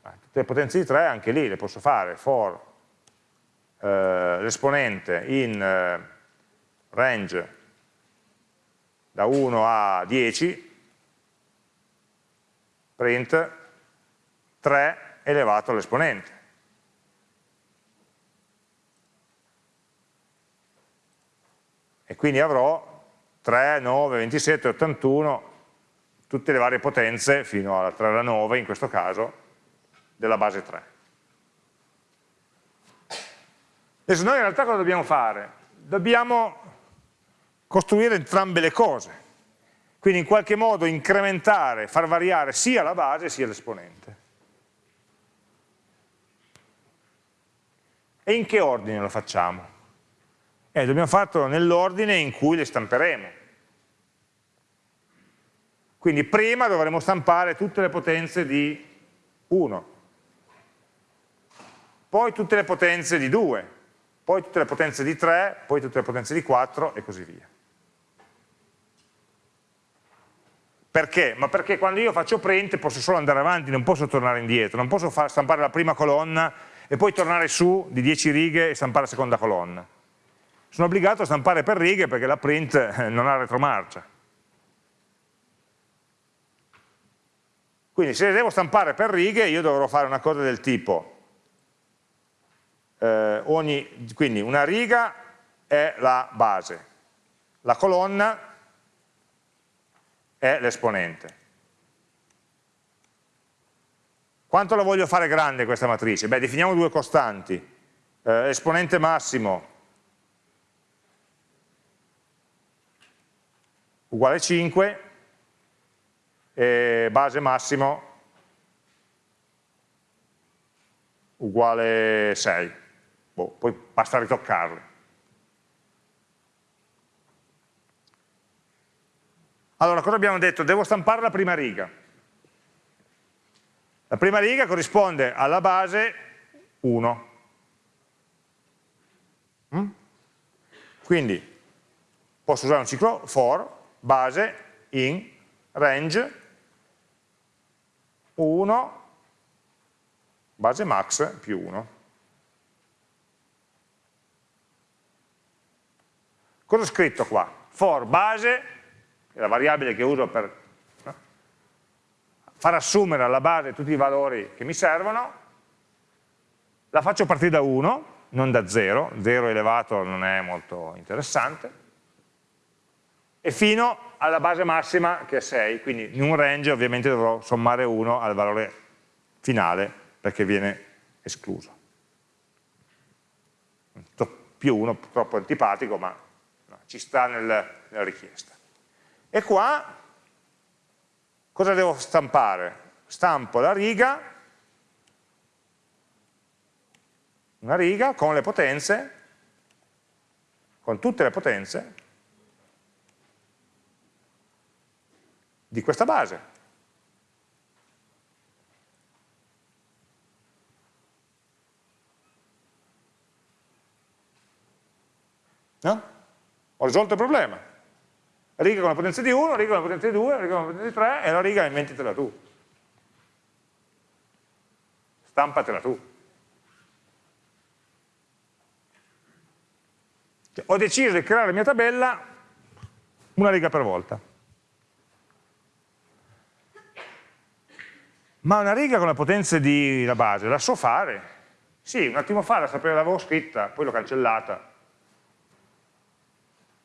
tutte le potenze di 3 anche lì le posso fare, for eh, l'esponente in eh, range da 1 a 10, print 3 elevato all'esponente. E quindi avrò 3, 9, 27, 81, tutte le varie potenze, fino alla 3 alla 9 in questo caso, della base 3. Adesso noi in realtà cosa dobbiamo fare? Dobbiamo costruire entrambe le cose, quindi in qualche modo incrementare, far variare sia la base sia l'esponente. E in che ordine lo facciamo? Eh, dobbiamo farlo nell'ordine in cui le stamperemo. Quindi prima dovremo stampare tutte le potenze di 1, poi tutte le potenze di 2, poi tutte le potenze di 3, poi tutte le potenze di 4 e così via. Perché? Ma perché quando io faccio print posso solo andare avanti, non posso tornare indietro, non posso far stampare la prima colonna e poi tornare su di 10 righe e stampare la seconda colonna. Sono obbligato a stampare per righe perché la print eh, non ha retromarcia. Quindi se devo stampare per righe io dovrò fare una cosa del tipo, eh, ogni, quindi una riga è la base, la colonna è l'esponente. Quanto la voglio fare grande questa matrice? Beh, definiamo due costanti. Eh, esponente massimo uguale 5 e base massimo uguale 6. Boh, poi basta ritoccarli. Allora, cosa abbiamo detto? Devo stampare la prima riga. La prima riga corrisponde alla base 1. Mm? Quindi posso usare un ciclo for, base, in, range, 1, base max più 1. Cosa ho scritto qua? For base è la variabile che uso per? Far assumere alla base tutti i valori che mi servono, la faccio partire da 1, non da 0, 0 elevato non è molto interessante, e fino alla base massima che è 6, quindi in un range ovviamente dovrò sommare 1 al valore finale perché viene escluso. Più 1 troppo antipatico, ma ci sta nel, nella richiesta. E qua cosa devo stampare? Stampo la riga, una riga con le potenze, con tutte le potenze di questa base. No? Ho risolto il problema riga con la potenza di 1, riga con la potenza di 2, riga con la potenza di 3 e la riga inventitela tu. Stampatela tu. Cioè, ho deciso di creare la mia tabella una riga per volta. Ma una riga con la potenza di la base la so fare? Sì, un attimo fa la sapevo, l'avevo scritta, poi l'ho cancellata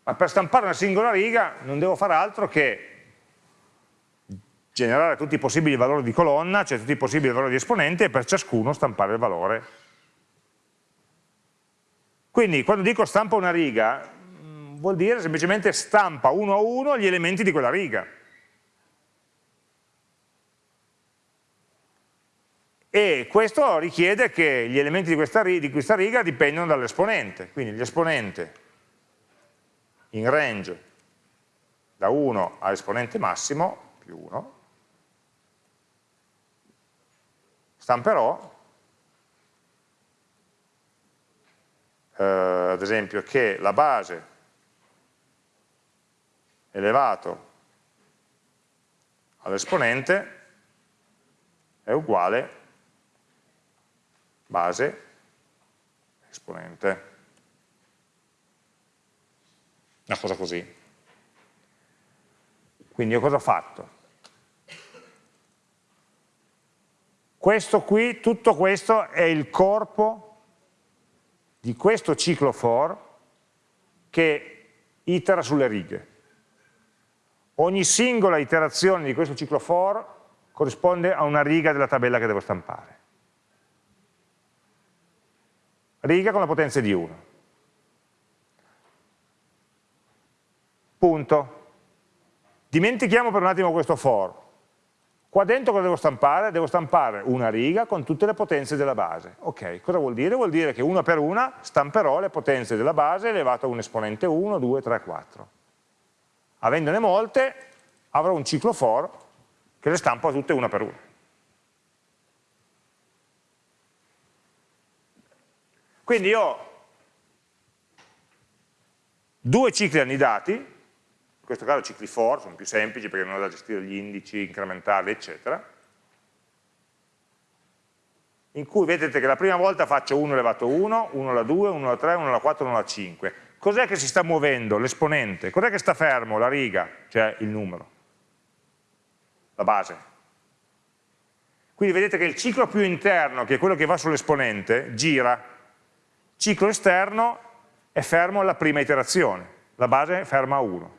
ma per stampare una singola riga non devo fare altro che generare tutti i possibili valori di colonna, cioè tutti i possibili valori di esponente e per ciascuno stampare il valore. Quindi quando dico stampa una riga mm, vuol dire semplicemente stampa uno a uno gli elementi di quella riga. E questo richiede che gli elementi di questa, di questa riga dipendono dall'esponente, quindi l'esponente in range da 1 all'esponente massimo, più 1, stamperò eh, ad esempio che la base elevato all'esponente è uguale base esponente una cosa così. Quindi io cosa ho fatto? Questo qui, tutto questo è il corpo di questo ciclo for che itera sulle righe. Ogni singola iterazione di questo ciclo for corrisponde a una riga della tabella che devo stampare. Riga con la potenza di 1. Punto. Dimentichiamo per un attimo questo for. Qua dentro cosa devo stampare? Devo stampare una riga con tutte le potenze della base. Ok, cosa vuol dire? Vuol dire che una per una stamperò le potenze della base elevato a un esponente 1, 2, 3, 4. Avendone molte, avrò un ciclo for che le stampo tutte una per una. Quindi io ho due cicli annidati, in questo caso cicli for, sono più semplici perché non ho da gestire gli indici, incrementali, eccetera, in cui vedete che la prima volta faccio 1 elevato a 1, 1 alla 2, 1 alla 3, 1 alla 4, 1 alla 5. Cos'è che si sta muovendo? L'esponente. Cos'è che sta fermo? La riga, cioè il numero, la base. Quindi vedete che il ciclo più interno, che è quello che va sull'esponente, gira. Ciclo esterno è fermo alla prima iterazione, la base è ferma a 1.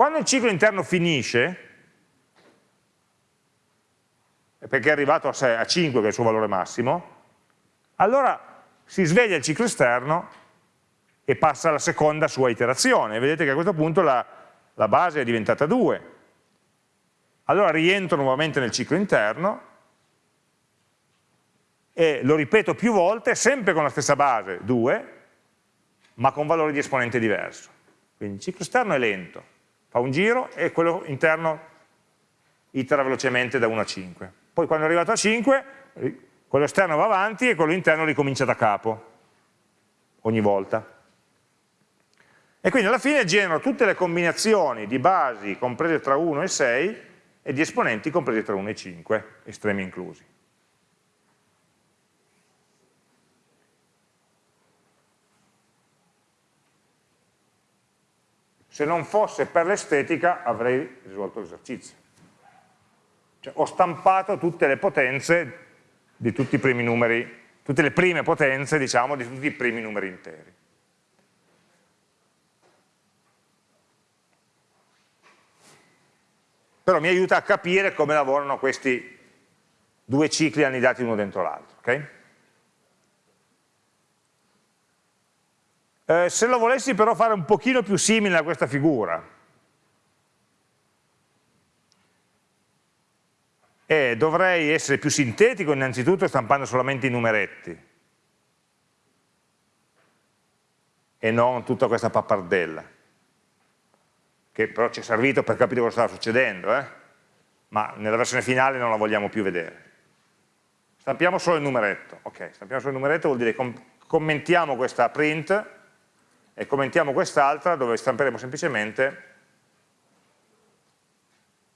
Quando il ciclo interno finisce, perché è arrivato a, 6, a 5 che è il suo valore massimo, allora si sveglia il ciclo esterno e passa alla seconda sua iterazione. Vedete che a questo punto la, la base è diventata 2. Allora rientro nuovamente nel ciclo interno e lo ripeto più volte, sempre con la stessa base, 2, ma con valori di esponente diverso. Quindi il ciclo esterno è lento, fa un giro e quello interno itera velocemente da 1 a 5. Poi quando è arrivato a 5, quello esterno va avanti e quello interno ricomincia da capo, ogni volta. E quindi alla fine genero tutte le combinazioni di basi comprese tra 1 e 6 e di esponenti compresi tra 1 e 5, estremi inclusi. Se non fosse per l'estetica avrei risolto l'esercizio. Cioè, ho stampato tutte le potenze di tutti i primi numeri, tutte le prime potenze, diciamo, di tutti i primi numeri interi. Però mi aiuta a capire come lavorano questi due cicli annidati uno dentro l'altro. Okay? Eh, se lo volessi però fare un pochino più simile a questa figura, eh, dovrei essere più sintetico innanzitutto stampando solamente i numeretti. E non tutta questa pappardella che però ci è servito per capire cosa stava succedendo eh? ma nella versione finale non la vogliamo più vedere. Stampiamo solo il numeretto ok, stampiamo solo il numeretto vuol dire com commentiamo questa print e commentiamo quest'altra dove stamperemo semplicemente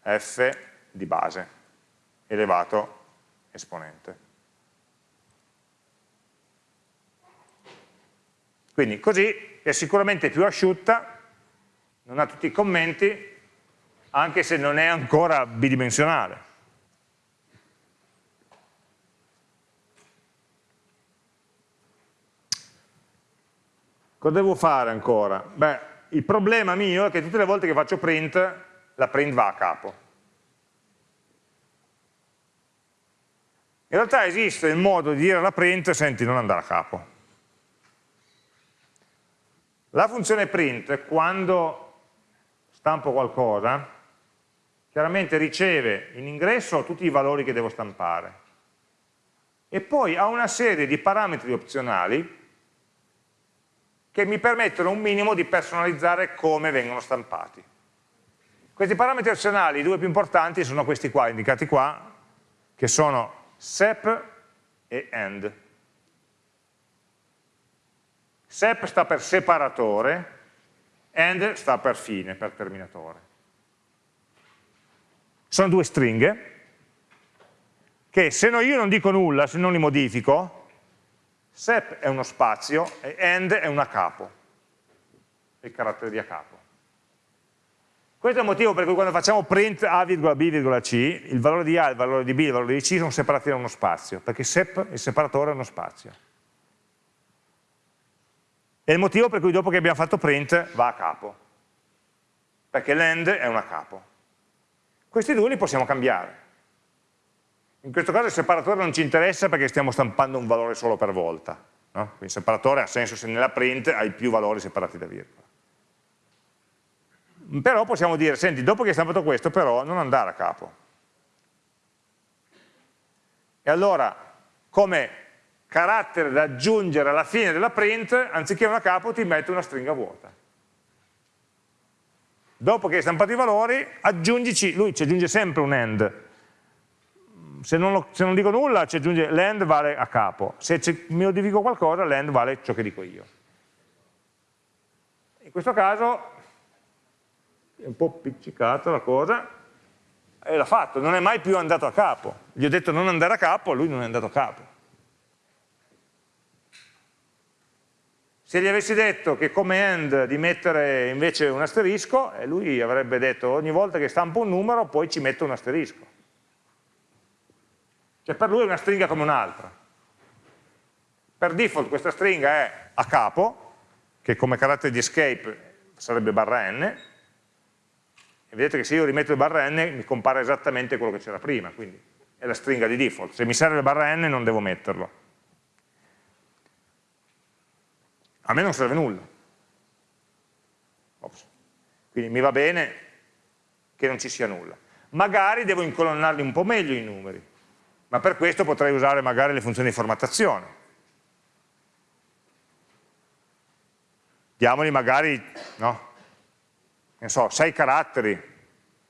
f di base elevato esponente. Quindi così è sicuramente più asciutta, non ha tutti i commenti, anche se non è ancora bidimensionale. Cosa devo fare ancora? Beh, il problema mio è che tutte le volte che faccio print, la print va a capo. In realtà esiste il modo di dire alla print, senti, non andare a capo. La funzione print, quando stampo qualcosa, chiaramente riceve in ingresso tutti i valori che devo stampare e poi ha una serie di parametri opzionali che mi permettono un minimo di personalizzare come vengono stampati. Questi parametri opzionali, i due più importanti, sono questi qua, indicati qua, che sono sep e end. sep sta per separatore, end sta per fine, per terminatore. Sono due stringhe che se io non dico nulla, se non li modifico, sep è uno spazio e end è una capo, il carattere di a capo. Questo è il motivo per cui quando facciamo print a, b, c, il valore di a, il valore di b, il valore di c sono separati da uno spazio, perché sep, il separatore è uno spazio. È il motivo per cui dopo che abbiamo fatto print va a capo, perché l'end è un a capo. Questi due li possiamo cambiare. In questo caso il separatore non ci interessa perché stiamo stampando un valore solo per volta. No? Quindi il separatore ha senso se nella print hai più valori separati da virgola però possiamo dire, senti, dopo che hai stampato questo, però non andare a capo. E allora, come carattere da aggiungere alla fine della print, anziché una capo ti metto una stringa vuota. Dopo che hai stampato i valori, aggiungici, lui ci aggiunge sempre un end. Se non, lo, se non dico nulla, ci aggiunge l'end vale a capo. Se modifico qualcosa, l'end vale ciò che dico io. In questo caso è un po' piccicata la cosa, e l'ha fatto, non è mai più andato a capo. Gli ho detto non andare a capo, lui non è andato a capo. Se gli avessi detto che come end di mettere invece un asterisco, lui avrebbe detto ogni volta che stampo un numero poi ci metto un asterisco. Cioè per lui è una stringa come un'altra. Per default questa stringa è a capo, che come carattere di escape sarebbe barra n, e vedete che se io rimetto il barra n mi compare esattamente quello che c'era prima, quindi è la stringa di default. Se mi serve il barra n non devo metterlo. A me non serve nulla. Ops. Quindi mi va bene che non ci sia nulla. Magari devo incolonnarli un po' meglio i numeri, ma per questo potrei usare magari le funzioni di formattazione. Diamoli magari, no, ne so, 6 caratteri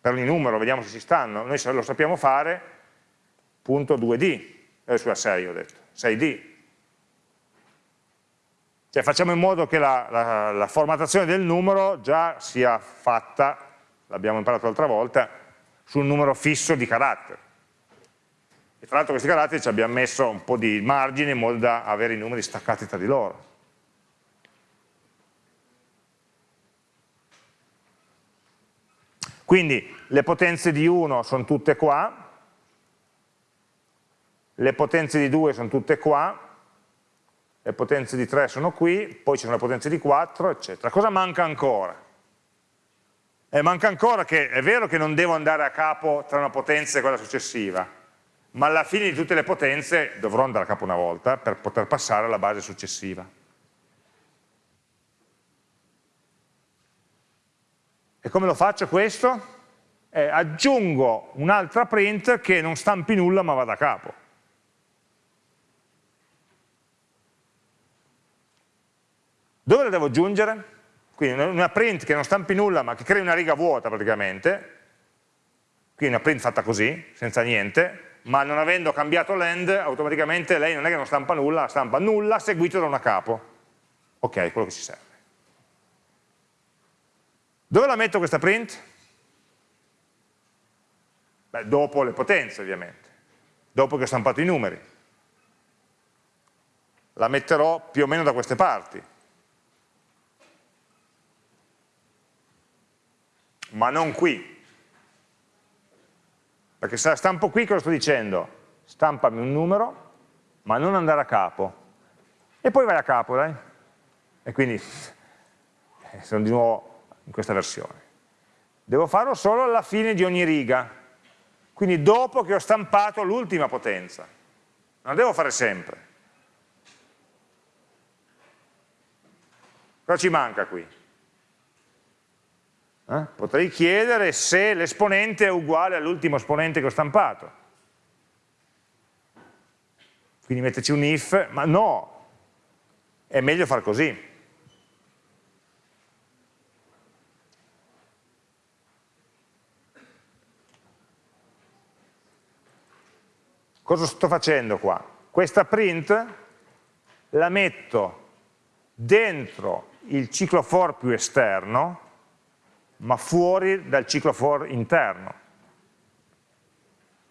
per ogni numero, vediamo se ci stanno, noi lo sappiamo fare, punto 2D, eh, sulla 6 ho detto, 6D. Cioè facciamo in modo che la, la, la formattazione del numero già sia fatta, l'abbiamo imparato l'altra volta, su un numero fisso di caratteri. E tra l'altro questi caratteri ci abbiamo messo un po' di margine in modo da avere i numeri staccati tra di loro. Quindi le potenze di 1 sono tutte qua, le potenze di 2 sono tutte qua, le potenze di 3 sono qui, poi ci sono le potenze di 4, eccetera. Cosa manca ancora? Eh, manca ancora che è vero che non devo andare a capo tra una potenza e quella successiva, ma alla fine di tutte le potenze dovrò andare a capo una volta per poter passare alla base successiva. E come lo faccio questo? Eh, aggiungo un'altra print che non stampi nulla ma vada a capo. Dove la devo aggiungere? Quindi una print che non stampi nulla ma che crei una riga vuota praticamente, quindi una print fatta così, senza niente, ma non avendo cambiato l'end, automaticamente lei non è che non stampa nulla, stampa nulla seguito da una capo. Ok, quello che ci serve. Dove la metto questa print? Beh, dopo le potenze ovviamente, dopo che ho stampato i numeri. La metterò più o meno da queste parti. Ma non qui. Perché se la stampo qui cosa sto dicendo? Stampami un numero, ma non andare a capo. E poi vai a capo, dai. E quindi eh, sono di nuovo in questa versione. Devo farlo solo alla fine di ogni riga, quindi dopo che ho stampato l'ultima potenza. Non la devo fare sempre. Cosa ci manca qui? Eh? Potrei chiedere se l'esponente è uguale all'ultimo esponente che ho stampato. Quindi metterci un if, ma no, è meglio far così. Cosa sto facendo qua? Questa print la metto dentro il ciclo for più esterno, ma fuori dal ciclo for interno.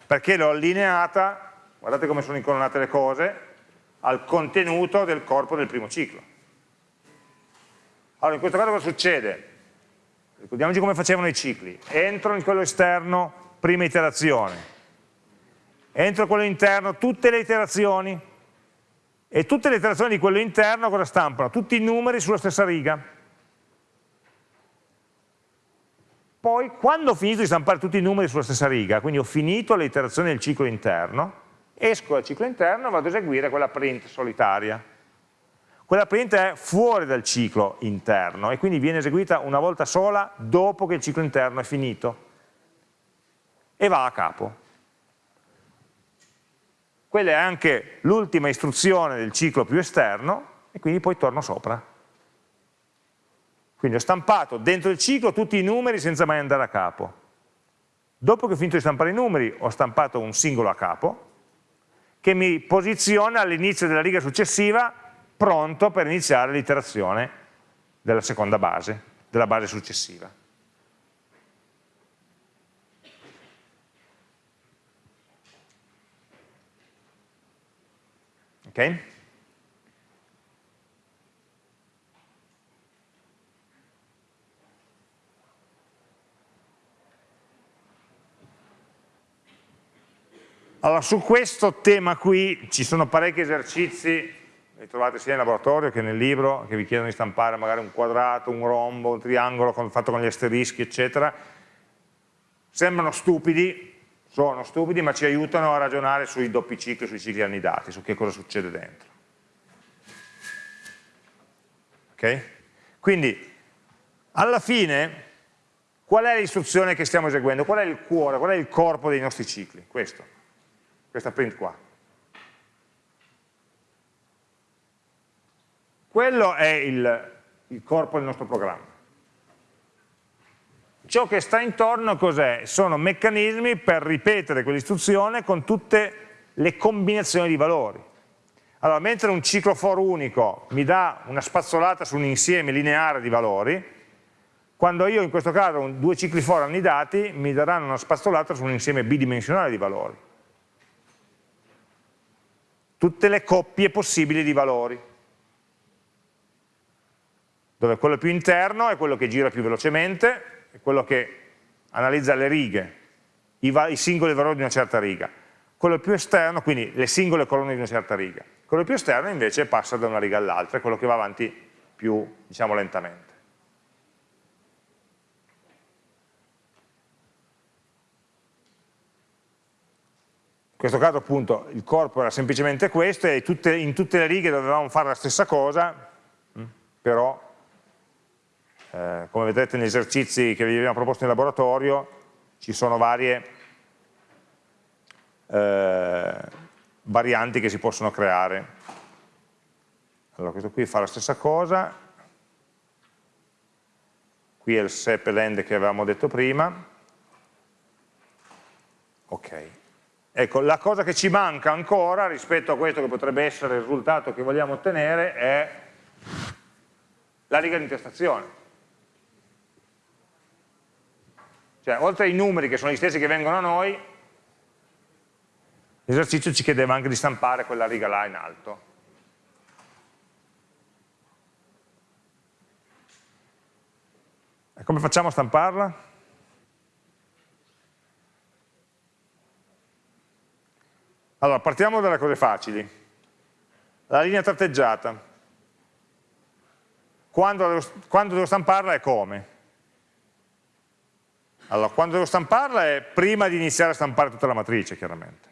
Perché l'ho allineata, guardate come sono incolonnate le cose, al contenuto del corpo del primo ciclo. Allora, in questo caso cosa succede? ricordiamoci come facevano i cicli, entro in quello esterno, prima iterazione, entro in quello interno, tutte le iterazioni, e tutte le iterazioni di quello interno cosa stampano? Tutti i numeri sulla stessa riga. Poi, quando ho finito di stampare tutti i numeri sulla stessa riga, quindi ho finito le iterazioni del ciclo interno, esco dal ciclo interno e vado ad eseguire quella print solitaria. Quella print è fuori dal ciclo interno e quindi viene eseguita una volta sola dopo che il ciclo interno è finito e va a capo. Quella è anche l'ultima istruzione del ciclo più esterno e quindi poi torno sopra. Quindi ho stampato dentro il ciclo tutti i numeri senza mai andare a capo. Dopo che ho finito di stampare i numeri ho stampato un singolo a capo che mi posiziona all'inizio della riga successiva pronto per iniziare l'iterazione della seconda base, della base successiva. Ok? Allora, su questo tema qui ci sono parecchi esercizi, li trovate sia in laboratorio che nel libro, che vi chiedono di stampare magari un quadrato, un rombo, un triangolo fatto con gli asterischi, eccetera. Sembrano stupidi, sono stupidi, ma ci aiutano a ragionare sui doppi cicli, sui cicli annidati, su che cosa succede dentro. Ok? Quindi, alla fine, qual è l'istruzione che stiamo eseguendo? Qual è il cuore, qual è il corpo dei nostri cicli? Questo questa print qua. Quello è il, il corpo del nostro programma. Ciò che sta intorno cos'è? Sono meccanismi per ripetere quell'istruzione con tutte le combinazioni di valori. Allora, mentre un ciclo for unico mi dà una spazzolata su un insieme lineare di valori, quando io in questo caso due cicli for annidati mi daranno una spazzolata su un insieme bidimensionale di valori tutte le coppie possibili di valori, dove quello più interno è quello che gira più velocemente, è quello che analizza le righe, i, i singoli valori di una certa riga, quello più esterno, quindi le singole colonne di una certa riga, quello più esterno invece passa da una riga all'altra, è quello che va avanti più diciamo, lentamente. Questo caso appunto il corpo era semplicemente questo e tutte, in tutte le righe dovevamo fare la stessa cosa, mm, però eh, come vedrete negli esercizi che vi abbiamo proposto in laboratorio ci sono varie eh, varianti che si possono creare. Allora questo qui fa la stessa cosa, qui è il sep land che avevamo detto prima, ok. Ecco, la cosa che ci manca ancora rispetto a questo che potrebbe essere il risultato che vogliamo ottenere è la riga di intestazione. Cioè, oltre ai numeri che sono gli stessi che vengono a noi, l'esercizio ci chiedeva anche di stampare quella riga là in alto. E come facciamo a stamparla? Allora, partiamo dalle cose facili. La linea tratteggiata. Quando devo, quando devo stamparla e come? Allora, quando devo stamparla è prima di iniziare a stampare tutta la matrice, chiaramente.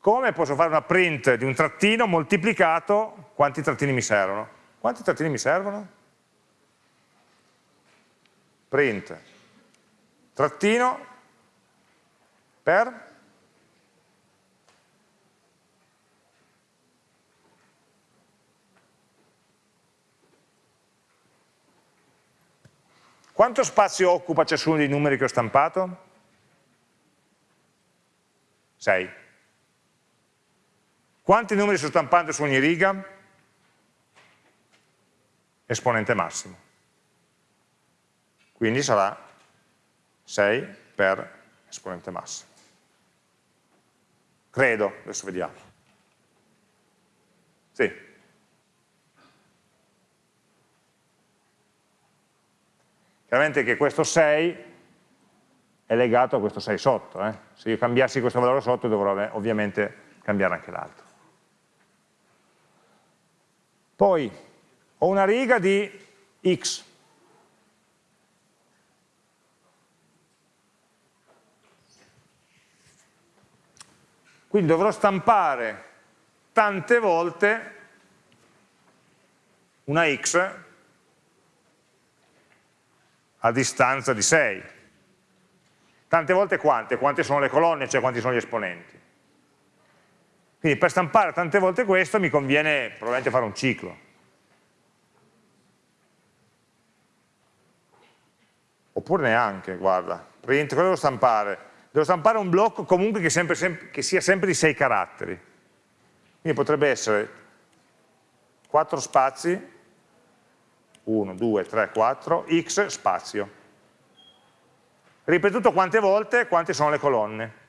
Come posso fare una print di un trattino moltiplicato, quanti trattini mi servono? Quanti trattini mi servono? Print, trattino, per Quanto spazio occupa ciascuno dei numeri che ho stampato? 6. Quanti numeri sto stampando su ogni riga? Esponente massimo. Quindi sarà 6 per esponente massimo. Credo, adesso vediamo. Sì. Chiaramente che questo 6 è legato a questo 6 sotto, eh? se io cambiassi questo valore sotto dovrò ovviamente cambiare anche l'altro. Poi ho una riga di x, quindi dovrò stampare tante volte una x a distanza di 6. Tante volte quante? Quante sono le colonne, cioè quanti sono gli esponenti. Quindi per stampare tante volte questo mi conviene probabilmente fare un ciclo. Oppure neanche, guarda, print, cosa devo stampare? Devo stampare un blocco comunque che, sempre, sempre, che sia sempre di 6 caratteri. Quindi potrebbe essere 4 spazi 1, 2, 3, 4, x spazio. Ripetuto quante volte, quante sono le colonne.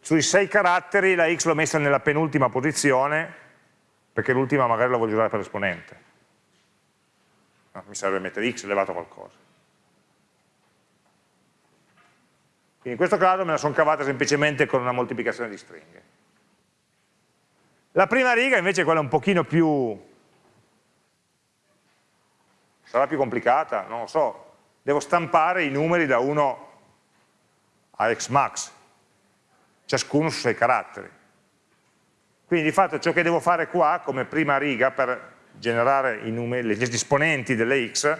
Sui sei caratteri la x l'ho messa nella penultima posizione, perché l'ultima magari la voglio usare per l'esponente. No, mi serve mettere x elevato a qualcosa. Quindi in questo caso me la sono cavata semplicemente con una moltiplicazione di stringhe. La prima riga invece è quella un pochino più... sarà più complicata, non lo so. Devo stampare i numeri da 1 a xmax, ciascuno su 6 caratteri. Quindi di fatto ciò che devo fare qua come prima riga per generare i numeri, gli esponenti delle x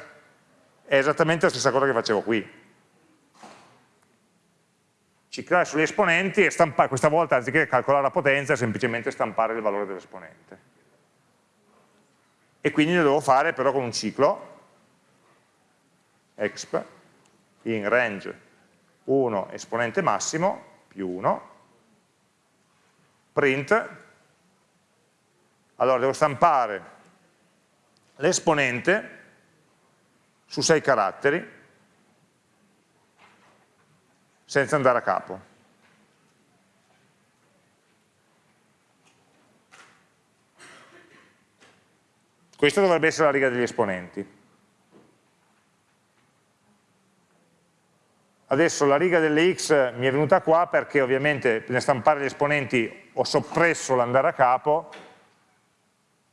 è esattamente la stessa cosa che facevo qui ciclare sugli esponenti e stampare, questa volta anziché calcolare la potenza, semplicemente stampare il valore dell'esponente. E quindi lo devo fare però con un ciclo, exp, in range 1 esponente massimo più 1, print, allora devo stampare l'esponente su 6 caratteri, senza andare a capo. Questa dovrebbe essere la riga degli esponenti. Adesso la riga delle x mi è venuta qua perché ovviamente nel stampare gli esponenti ho soppresso l'andare a capo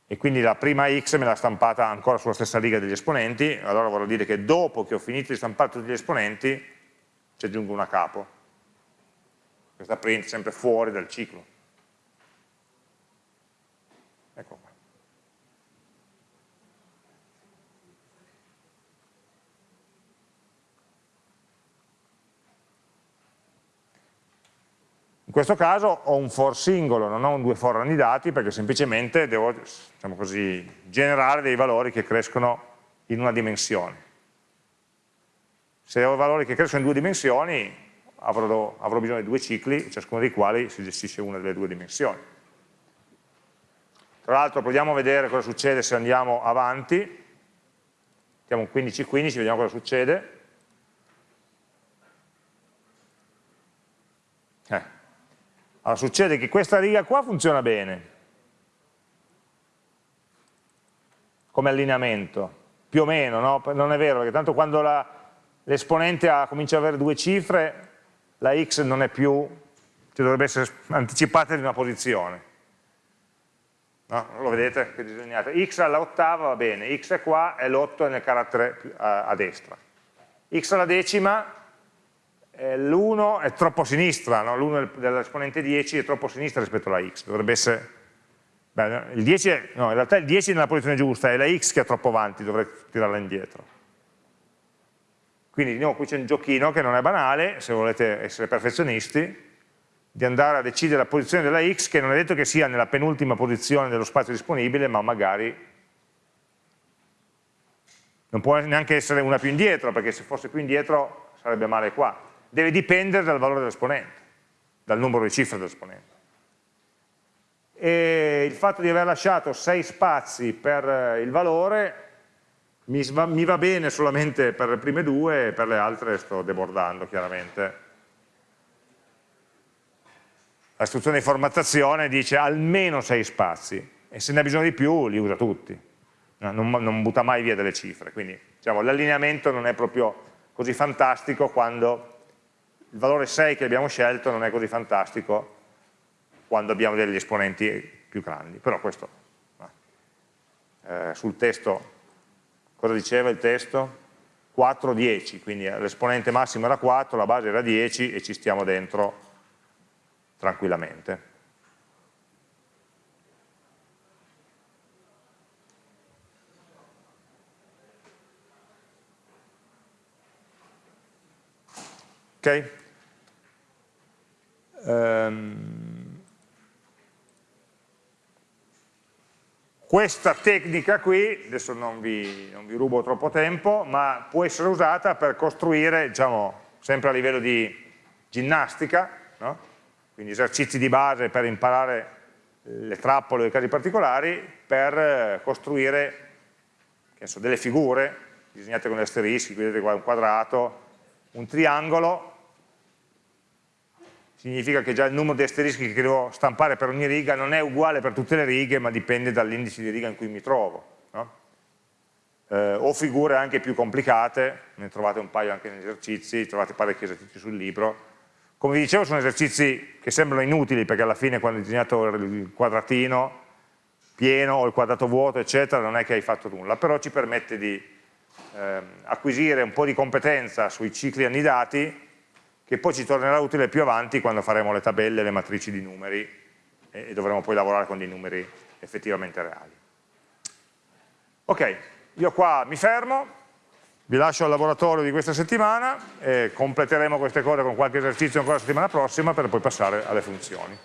e quindi la prima x me l'ha stampata ancora sulla stessa riga degli esponenti, allora vorrà dire che dopo che ho finito di stampare tutti gli esponenti ci aggiungo una capo. Questa print sempre fuori dal ciclo. Ecco qua. In questo caso ho un for singolo, non ho un due for annidati perché semplicemente devo diciamo così, generare dei valori che crescono in una dimensione. Se ho valori che crescono in due dimensioni, avrò, avrò bisogno di due cicli, ciascuno dei quali si gestisce una delle due dimensioni. Tra l'altro proviamo a vedere cosa succede se andiamo avanti, mettiamo un 15-15, vediamo cosa succede. Eh. Allora succede che questa riga qua funziona bene, come allineamento, più o meno, no? non è vero, perché tanto quando la, l'esponente comincia ad avere due cifre, la x non è più, cioè dovrebbe essere anticipata di una posizione. No? Lo vedete che disegnate? x all'ottava va bene, x è qua e l'8 è nel carattere a, a destra. x alla decima, eh, l'1 è troppo a sinistra, no? l'1 dell'esponente 10 è troppo a sinistra rispetto alla x, dovrebbe essere... Beh, il 10 è, no, in realtà il 10 è nella posizione giusta, è la x che è troppo avanti, dovrei tirarla indietro. Quindi di nuovo qui c'è un giochino che non è banale, se volete essere perfezionisti, di andare a decidere la posizione della x che non è detto che sia nella penultima posizione dello spazio disponibile, ma magari non può neanche essere una più indietro, perché se fosse più indietro sarebbe male qua. Deve dipendere dal valore dell'esponente, dal numero di cifre dell'esponente. E il fatto di aver lasciato 6 spazi per il valore mi mi va bene solamente per le prime due e per le altre sto debordando chiaramente. la istruzione di formattazione dice almeno 6 spazi e se ne ha bisogno di più li usa tutti, non, non butta mai via delle cifre, quindi diciamo, l'allineamento non è proprio così fantastico quando il valore 6 che abbiamo scelto non è così fantastico quando abbiamo degli esponenti più grandi, però questo eh, sul testo, cosa diceva il testo? 4, 10, quindi l'esponente massimo era 4, la base era 10 e ci stiamo dentro tranquillamente. Ok? Um, questa tecnica qui, adesso non vi, non vi, rubo troppo tempo, ma può essere usata per costruire, diciamo, sempre a livello di ginnastica, no? quindi esercizi di base per imparare le trappole o i casi particolari, per costruire so, delle figure disegnate con gli asterischi, vedete qua un quadrato, un triangolo significa che già il numero di asterischi che devo stampare per ogni riga non è uguale per tutte le righe, ma dipende dall'indice di riga in cui mi trovo. No? Eh, o figure anche più complicate, ne trovate un paio anche negli esercizi, trovate parecchi esercizi sul libro. Come vi dicevo sono esercizi che sembrano inutili perché alla fine quando hai disegnato il quadratino pieno o il quadrato vuoto eccetera non è che hai fatto nulla, però ci permette di eh, acquisire un po' di competenza sui cicli annidati che poi ci tornerà utile più avanti quando faremo le tabelle, le matrici di numeri e, dovremo poi lavorare con dei numeri effettivamente reali. Ok, io qua mi fermo, vi lascio al laboratorio di questa settimana e completeremo queste cose con qualche esercizio ancora la settimana prossima per poi passare alle funzioni.